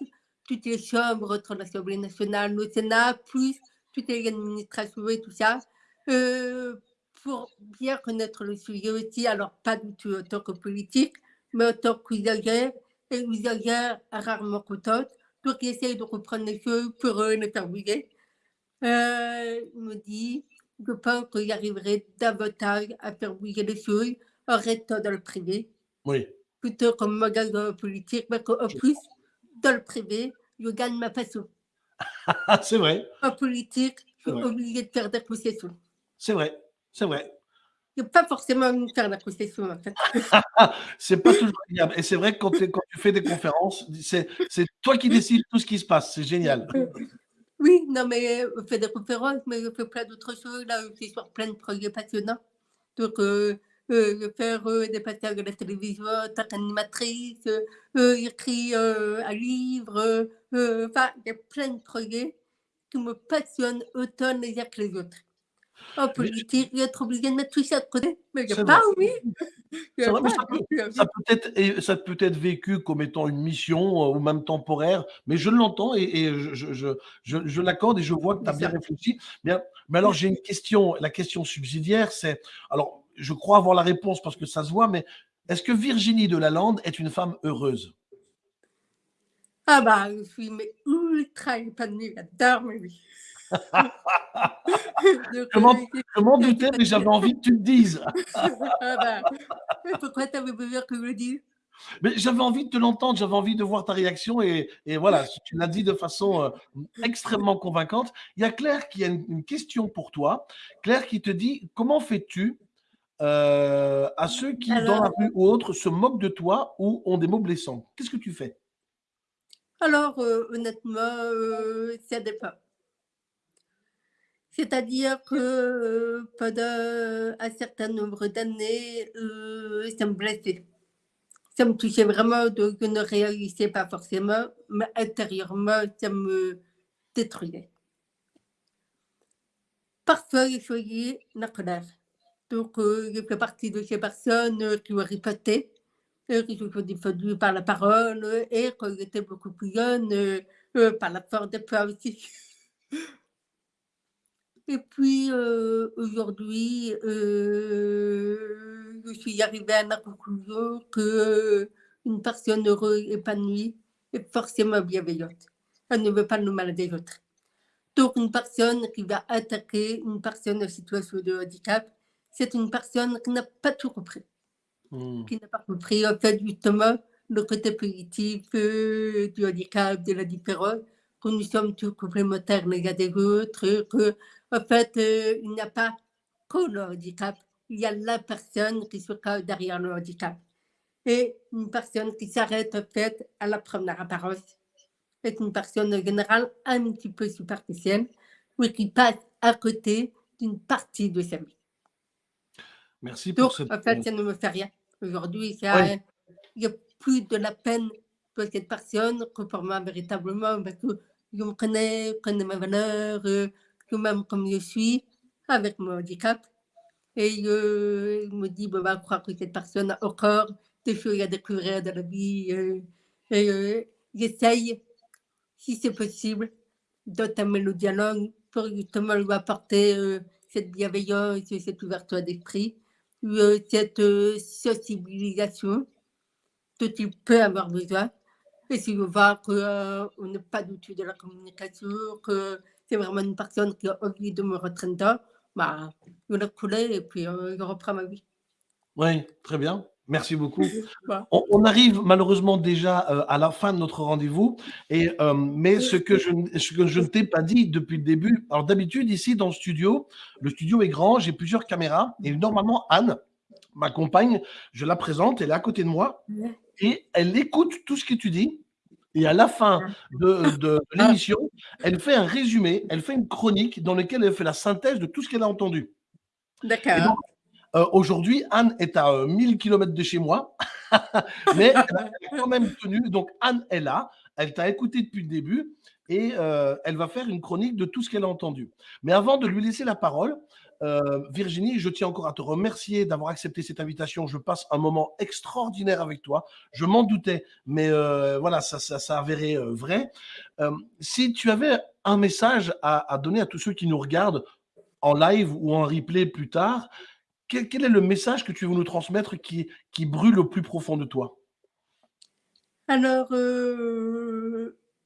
toutes les chambres entre l'Assemblée nationale, le Sénat, plus toutes les administrations et tout ça, euh, pour bien connaître le sujet aussi, alors pas du tout en tant que politique, mais en tant qu'usagère, et usagère rarement contente, donc il essaye de reprendre les choses pour eux, les faire bouger. Euh, il me dit, je pense qu'il arriverait davantage à faire bouger les choses en restant dans le privé. Oui. Plutôt comme magasin politique, mais qu'en plus, dans le privé, je gagne ma façon. c'est vrai. En politique, je suis obligé de faire des concessions. C'est vrai, c'est vrai. Il n'y a pas forcément une faire la concession, en fait. c'est pas toujours agréable. Et c'est vrai que quand, quand, tu fais des conférences, c'est toi qui décides tout ce qui se passe. C'est génial. Oui, non, mais on fait des conférences, mais je fais plein d'autres choses. Là, je suis sur plein de projets passionnants. Donc, euh, euh, faire euh, des passages à la télévision tant qu'animatrice, euh, écrire un livre. Enfin, il y a plein de projets qui me passionnent autant les uns que les autres. En politique, il être obligé de mettre tout ça de côté. Mais il n'y a pas, oui. Ça, peut, être, ça peut être vécu comme étant une mission ou même temporaire, mais je l'entends et, et, je, je, je, je l'accorde et je vois que tu as bien réfléchi. Bien, mais alors, j'ai une question. La question subsidiaire, c'est. Alors, je crois avoir la réponse parce que ça se voit, mais est-ce que Virginie de Lalande est une femme heureuse? Ah bah, je suis mais ultra épanouie, j'adore mais oui. Comment, comment douter, mais j'avais envie que tu le dises. ah pourquoi tu avais besoin que je le dise mais j'avais envie de te l'entendre, j'avais envie de voir ta réaction et, et voilà, tu l'as dit de façon euh, extrêmement convaincante. Il y a Claire qui a une, une, question pour toi. Claire qui te dit Comment fais-tu euh, à ceux qui, dans la rue ou autre, se moquent de toi ou ont des mots blessants? Qu'est-ce que tu fais? Alors, euh, honnêtement, euh, ça dépend. C'est-à-dire que pendant un certain nombre d'années, ça me blessait. Ça me touchait vraiment, donc je ne réalisais pas forcément, mais intérieurement, ça me détruisait. Parfois, je suis la colère. Donc, euh, je partie de ces personnes euh, qui ont répété, euh, qui sont défendues par la parole et quand j'étais beaucoup plus jeune, par la force de foi aussi. Et puis, aujourd'hui, je suis arrivée à la conclusion qu'une personne heureuse, épanouie, est forcément bienveillante. Elle ne veut pas le mal des autres. Donc, une personne qui va attaquer une personne en situation de handicap, c'est une personne qui n'a pas tout compris. Hmm. Qui n'a pas compris, en fait, justement, le côté positif euh, du handicap, de la différence, que nous sommes tous complémentaires les uns des autres, que, en fait, euh, il n'y a pas que le handicap, il y a la personne qui se cache derrière le handicap. Et une personne qui s'arrête, en fait, à la première apparence est une personne en général un petit peu superficielle, mais qui passe à côté d'une partie de sa vie. Merci pour cette... En fait, ça ne me fait rien. Aujourd'hui, il n'y a plus de la peine pour cette personne que pour moi, véritablement, parce que je me connais, je connais mes valeurs, euh, même comme je suis, avec mon handicap. Et euh, je me bon, bah, je crois que cette personne a encore des choses à découvrir dans la vie. Euh, et j'essaye, si c'est possible, d'entamer le dialogue pour justement lui apporter cette bienveillance, cette ouverture d'esprit euh, cette euh, sensibilisation dont il peut avoir besoin. Et si je vois qu'on euh, n'est pas du tout de la communication, que c'est vraiment une personne qui a envie de me retraiter, bah, je la couler et puis je reprends ma vie. Oui, très bien. Merci beaucoup. On, arrive malheureusement déjà euh, à la fin de notre rendez-vous, et euh, mais ce que je, que je ne t'ai pas dit depuis le début. Alors d'habitude ici dans le studio, le studio est grand, j'ai plusieurs caméras, et normalement Anne, ma compagne, je la présente, elle est à côté de moi, et elle écoute tout ce que tu dis. Et à la fin de, de l'émission, elle fait un résumé, elle fait une chronique dans laquelle elle fait la synthèse de tout ce qu'elle a entendu. D'accord. Euh, aujourd'hui, Anne est à 1000 euh, km de chez moi, mais elle a quand même tenu. Donc, Anne est là. Elle t'a écouté depuis le début. et euh, elle va faire une chronique de tout ce qu'elle a entendu. Mais avant de lui laisser la parole, euh, Virginie, je tiens encore à te remercier d'avoir accepté cette invitation. Je passe un moment extraordinaire avec toi. Je m'en doutais, mais euh, voilà, ça, ça, ça avéré vrai. si tu avais un message à, donner à tous ceux qui nous regardent en live ou en replay plus tard, quel, est le message que tu veux nous transmettre qui, qui brûle au plus profond de toi? Alors,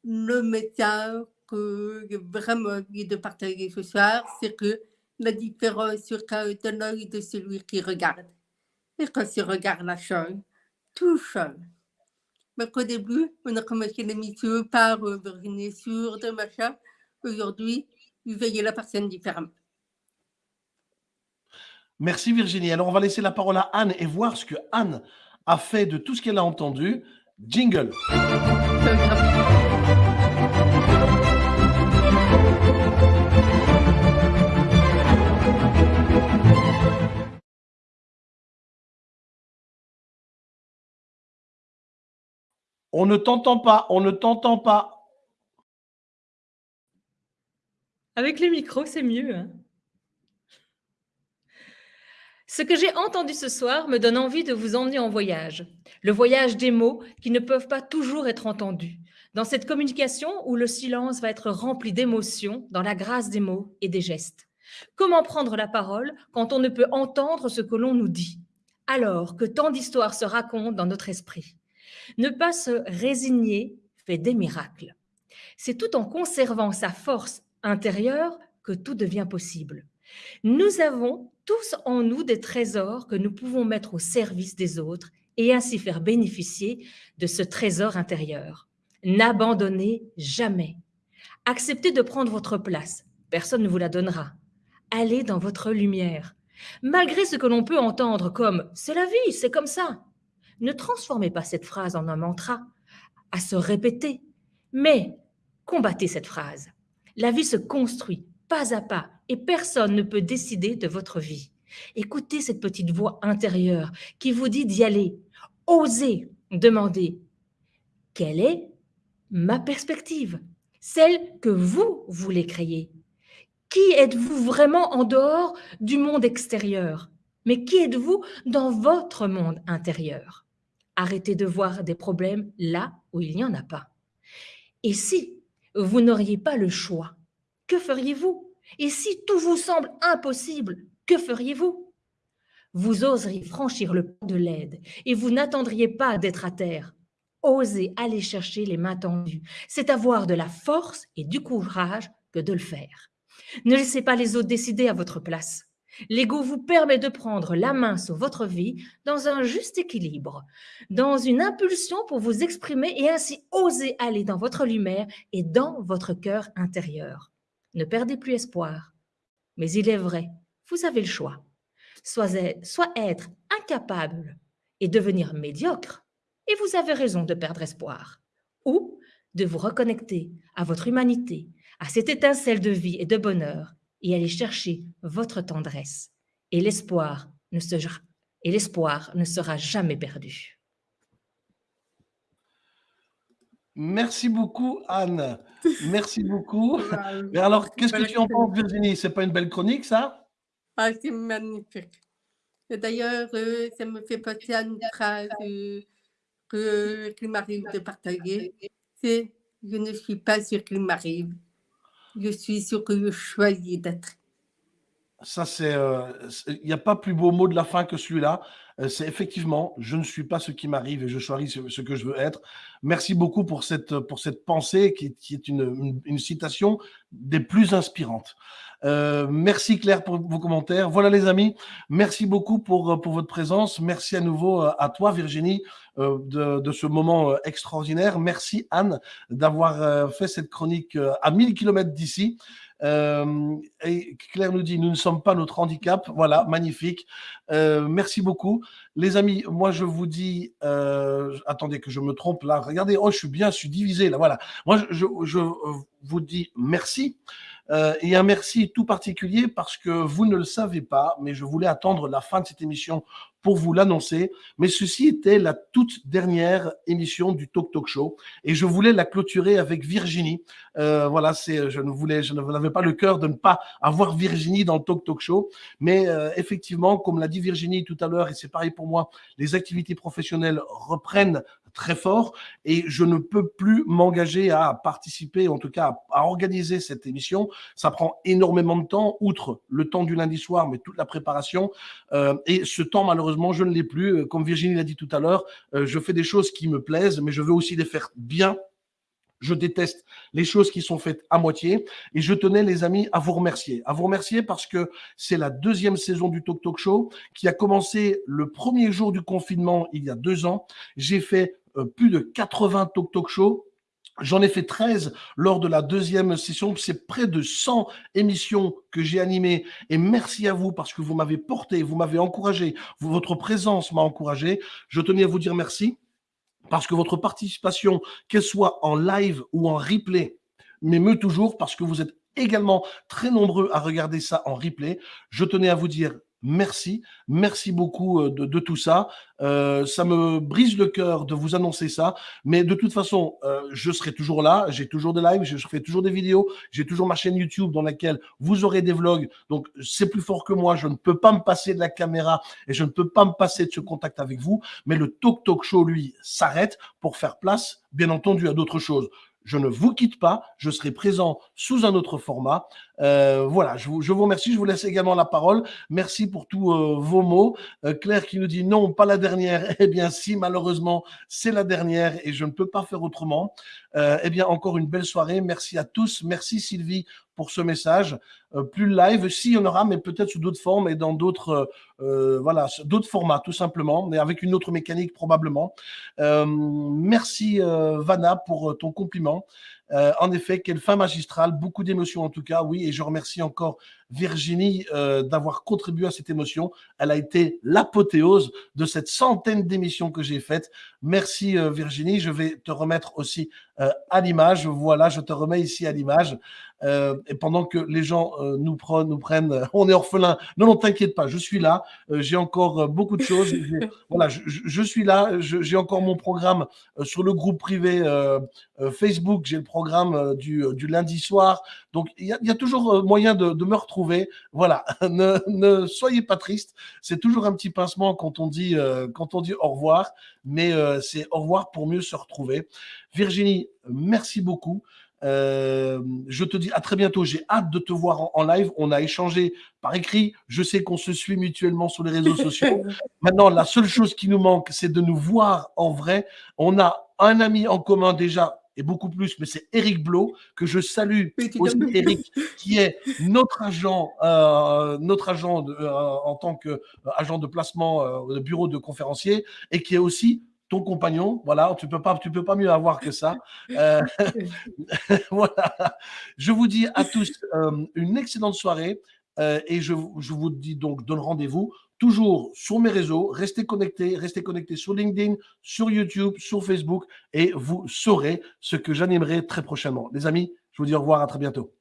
le message que vraiment de partager ce soir, c'est que la différence sur de l'œil de celui qui regarde. Et quand il regarde la chose, tout change. Mais qu'au début, on a commencé l'émission par euh, Virginie sur de machin. Aujourd'hui, vous voyez la personne différemment. Merci Virginie. Alors on va laisser la parole à Anne et voir ce que Anne a fait de tout ce qu'elle a entendu. Jingle. On ne t'entend pas, on ne t'entend pas. Avec le micro, c'est mieux. Hein. Ce que j'ai entendu ce soir me donne envie de vous emmener en voyage. Le voyage des mots qui ne peuvent pas toujours être entendus. Dans cette communication où le silence va être rempli d'émotions, dans la grâce des mots et des gestes. Comment prendre la parole quand on ne peut entendre ce que l'on nous dit Alors que tant d'histoires se racontent dans notre esprit? Ne pas se résigner fait des miracles. C'est tout en conservant sa force intérieure que tout devient possible. Nous avons tous en nous des trésors que nous pouvons mettre au service des autres et ainsi faire bénéficier de ce trésor intérieur. N'abandonnez jamais. Acceptez de prendre votre place. Personne ne vous la donnera. Allez dans votre lumière. Malgré ce que l'on peut entendre comme ⁇ c'est la vie, c'est comme ça ⁇ ne transformez pas cette phrase en un mantra à se répéter, mais combattez cette phrase. La vie se construit pas à pas et personne ne peut décider de votre vie. Écoutez cette petite voix intérieure qui vous dit d'y aller. Osez demander quelle est ma perspective, celle que vous voulez créer. Qui êtes-vous vraiment en dehors du monde extérieur? Mais qui êtes-vous dans votre monde intérieur? Arrêtez de voir des problèmes là où il n'y en a pas. Et si vous n'auriez pas le choix, que feriez-vous? Et si tout vous semble impossible, que feriez-vous? Vous oseriez franchir le pas de l'aide et vous n'attendriez pas d'être à terre. Osez aller chercher les mains tendues. C'est avoir de la force et du courage que de le faire. Ne laissez pas les autres décider à votre place. L'ego vous permet de prendre la main sur votre vie dans un juste équilibre, dans une impulsion pour vous exprimer et ainsi oser aller dans votre lumière et dans votre cœur intérieur. Ne perdez plus espoir. Mais il est vrai, vous avez le choix. Soit, être incapable et devenir médiocre, et vous avez raison de perdre espoir, ou de vous reconnecter à votre humanité, à cette étincelle de vie et de bonheur et aller chercher votre tendresse. Et l'espoir ne, sera, et l'espoir ne sera jamais perdu. Merci beaucoup, Anne. Merci beaucoup. Mais alors, qu'est-ce que tu en penses, Virginie? C'est pas une belle chronique, ça? Ah, C'est magnifique. D'ailleurs, euh, ça me fait penser à une phrase euh, que, qu'il m'arrive de partager. C'est « Je ne suis pas sûr qu'il m'arrive, je suis sûr que je choisis d'être. Ça, c'est. Euh, il n'y a pas plus beau mot de la fin que celui-là. Euh, c'est effectivement, je ne suis pas ce qui m'arrive et je choisis ce, que je veux être. Merci beaucoup pour cette, pour cette pensée qui, est une, une, citation des plus inspirantes. Euh, merci Claire pour vos commentaires. Voilà les amis, merci beaucoup pour, pour votre présence. Merci à nouveau à toi Virginie de, de ce moment extraordinaire. Merci Anne d'avoir fait cette chronique à 1000 km d'ici. Euh, et Claire nous dit, nous ne sommes pas notre handicap. Voilà, magnifique. Euh, merci beaucoup. Les amis, moi je vous dis, euh, attendez que je me trompe là. Regardez, oh, je suis bien, je suis divisé là. Voilà. Moi, je, je vous dis merci. et un merci tout particulier parce que vous ne le savez pas, mais je voulais attendre la fin de cette émission vous l'annoncer. Mais ceci était la toute dernière émission du Talk Talk Show et je voulais la clôturer avec Virginie. Euh, voilà, c'est, je ne voulais, je n'avais pas le cœur de ne pas avoir Virginie dans le Talk Talk Show. Mais euh, effectivement, comme l'a dit Virginie tout à l'heure, et c'est pareil pour moi, les activités professionnelles reprennent très fort et je ne peux plus m'engager à participer, en tout cas à, organiser cette émission. Ça prend énormément de temps, outre le temps du lundi soir, mais toute la préparation. Euh, et ce temps, malheureusement, je ne l'ai plus. Euh, comme Virginie l'a dit tout à l'heure, euh, je fais des choses qui me plaisent, mais je veux aussi les faire bien je déteste les choses qui sont faites à moitié. Et je tenais, les amis, à vous remercier. À vous remercier parce que c'est la deuxième saison du Talk Talk Show qui a commencé le premier jour du confinement il y a deux ans. J'ai fait euh, plus de 80 talk talk shows. J'en ai fait 13 lors de la deuxième session. C'est près de 100 émissions que j'ai animées. Et merci à vous parce que vous m'avez porté, vous m'avez encouragé. Votre présence m'a encouragé. Je tenais à vous dire merci parce que votre participation, qu'elle soit en live ou en replay, m'émeut toujours parce que vous êtes également très nombreux à regarder ça en replay. Je tenais à vous dire merci. Merci beaucoup euh, de, tout ça. Euh, ça me brise le cœur de vous annoncer ça. Mais de toute façon, euh, je serai toujours là. J'ai toujours des lives, je fais toujours des vidéos. J'ai toujours ma chaîne YouTube dans laquelle vous aurez des vlogs. Donc, c'est plus fort que moi. Je ne peux pas me passer de la caméra et je ne peux pas me passer de ce contact avec vous. Mais le Talk Talk Show, lui, s'arrête pour faire place, bien entendu, à d'autres choses je ne vous quitte pas, je serai présent sous un autre format. Euh, voilà, je vous, remercie, je vous laisse également la parole. Merci pour tous euh, vos mots. Euh, Claire qui nous dit non, pas la dernière. Eh bien si, malheureusement, c'est la dernière et je ne peux pas faire autrement. Eh bien, encore une belle soirée. Merci à tous. Merci Sylvie pour ce message. plus live, si, il y en aura, mais peut-être sous d'autres formes et dans d'autres voilà, d'autres formats, tout simplement, mais avec une autre mécanique probablement. merci Vanna pour ton compliment. Euh, en effet, quelle fin magistrale, beaucoup d'émotions en tout cas, oui, et je remercie encore Virginie euh, d'avoir contribué à cette émotion. Elle a été l'apothéose de cette centaine d'émissions que j'ai faites. Merci euh, Virginie, je vais te remettre aussi à l'image. Voilà, je te remets ici à l'image. Et pendant que les gens nous, prennent, nous prennent, on est orphelin. Non, non, t'inquiète pas, je suis là. j'ai encore beaucoup de choses. voilà, je, je, suis là. J'ai encore mon programme sur le groupe privé Facebook. J'ai le programme euh, euh, du, lundi soir. Donc, il y, a, toujours euh, moyen de, me retrouver. Voilà, ne, soyez pas triste. C'est toujours un petit pincement quand on dit, quand on dit au revoir, mais c'est au revoir pour mieux se retrouver. Virginie, merci beaucoup. Je te dis à très bientôt. J'ai hâte de te voir en, live. On a échangé par écrit. Je sais qu'on se suit mutuellement sur les réseaux sociaux. Maintenant, la seule chose qui nous manque, c'est de nous voir en vrai. On a un ami en commun déjà et beaucoup plus, mais c'est Eric Blo, que je salue aussi, Eric, qui est notre agent, euh, notre agent euh, en tant qu'agent euh, de placement de bureau de conférencier, et qui est aussi ton compagnon. Voilà, tu peux pas, tu peux pas mieux avoir que ça. voilà. Je vous dis à tous une excellente soirée. et je, je, vous dis donc, donne rendez-vous toujours sur mes réseaux. Restez connectés, restez connectés sur LinkedIn, sur YouTube, sur Facebook et vous saurez ce que j'animerai très prochainement. Les amis, je vous dis au revoir, à très bientôt.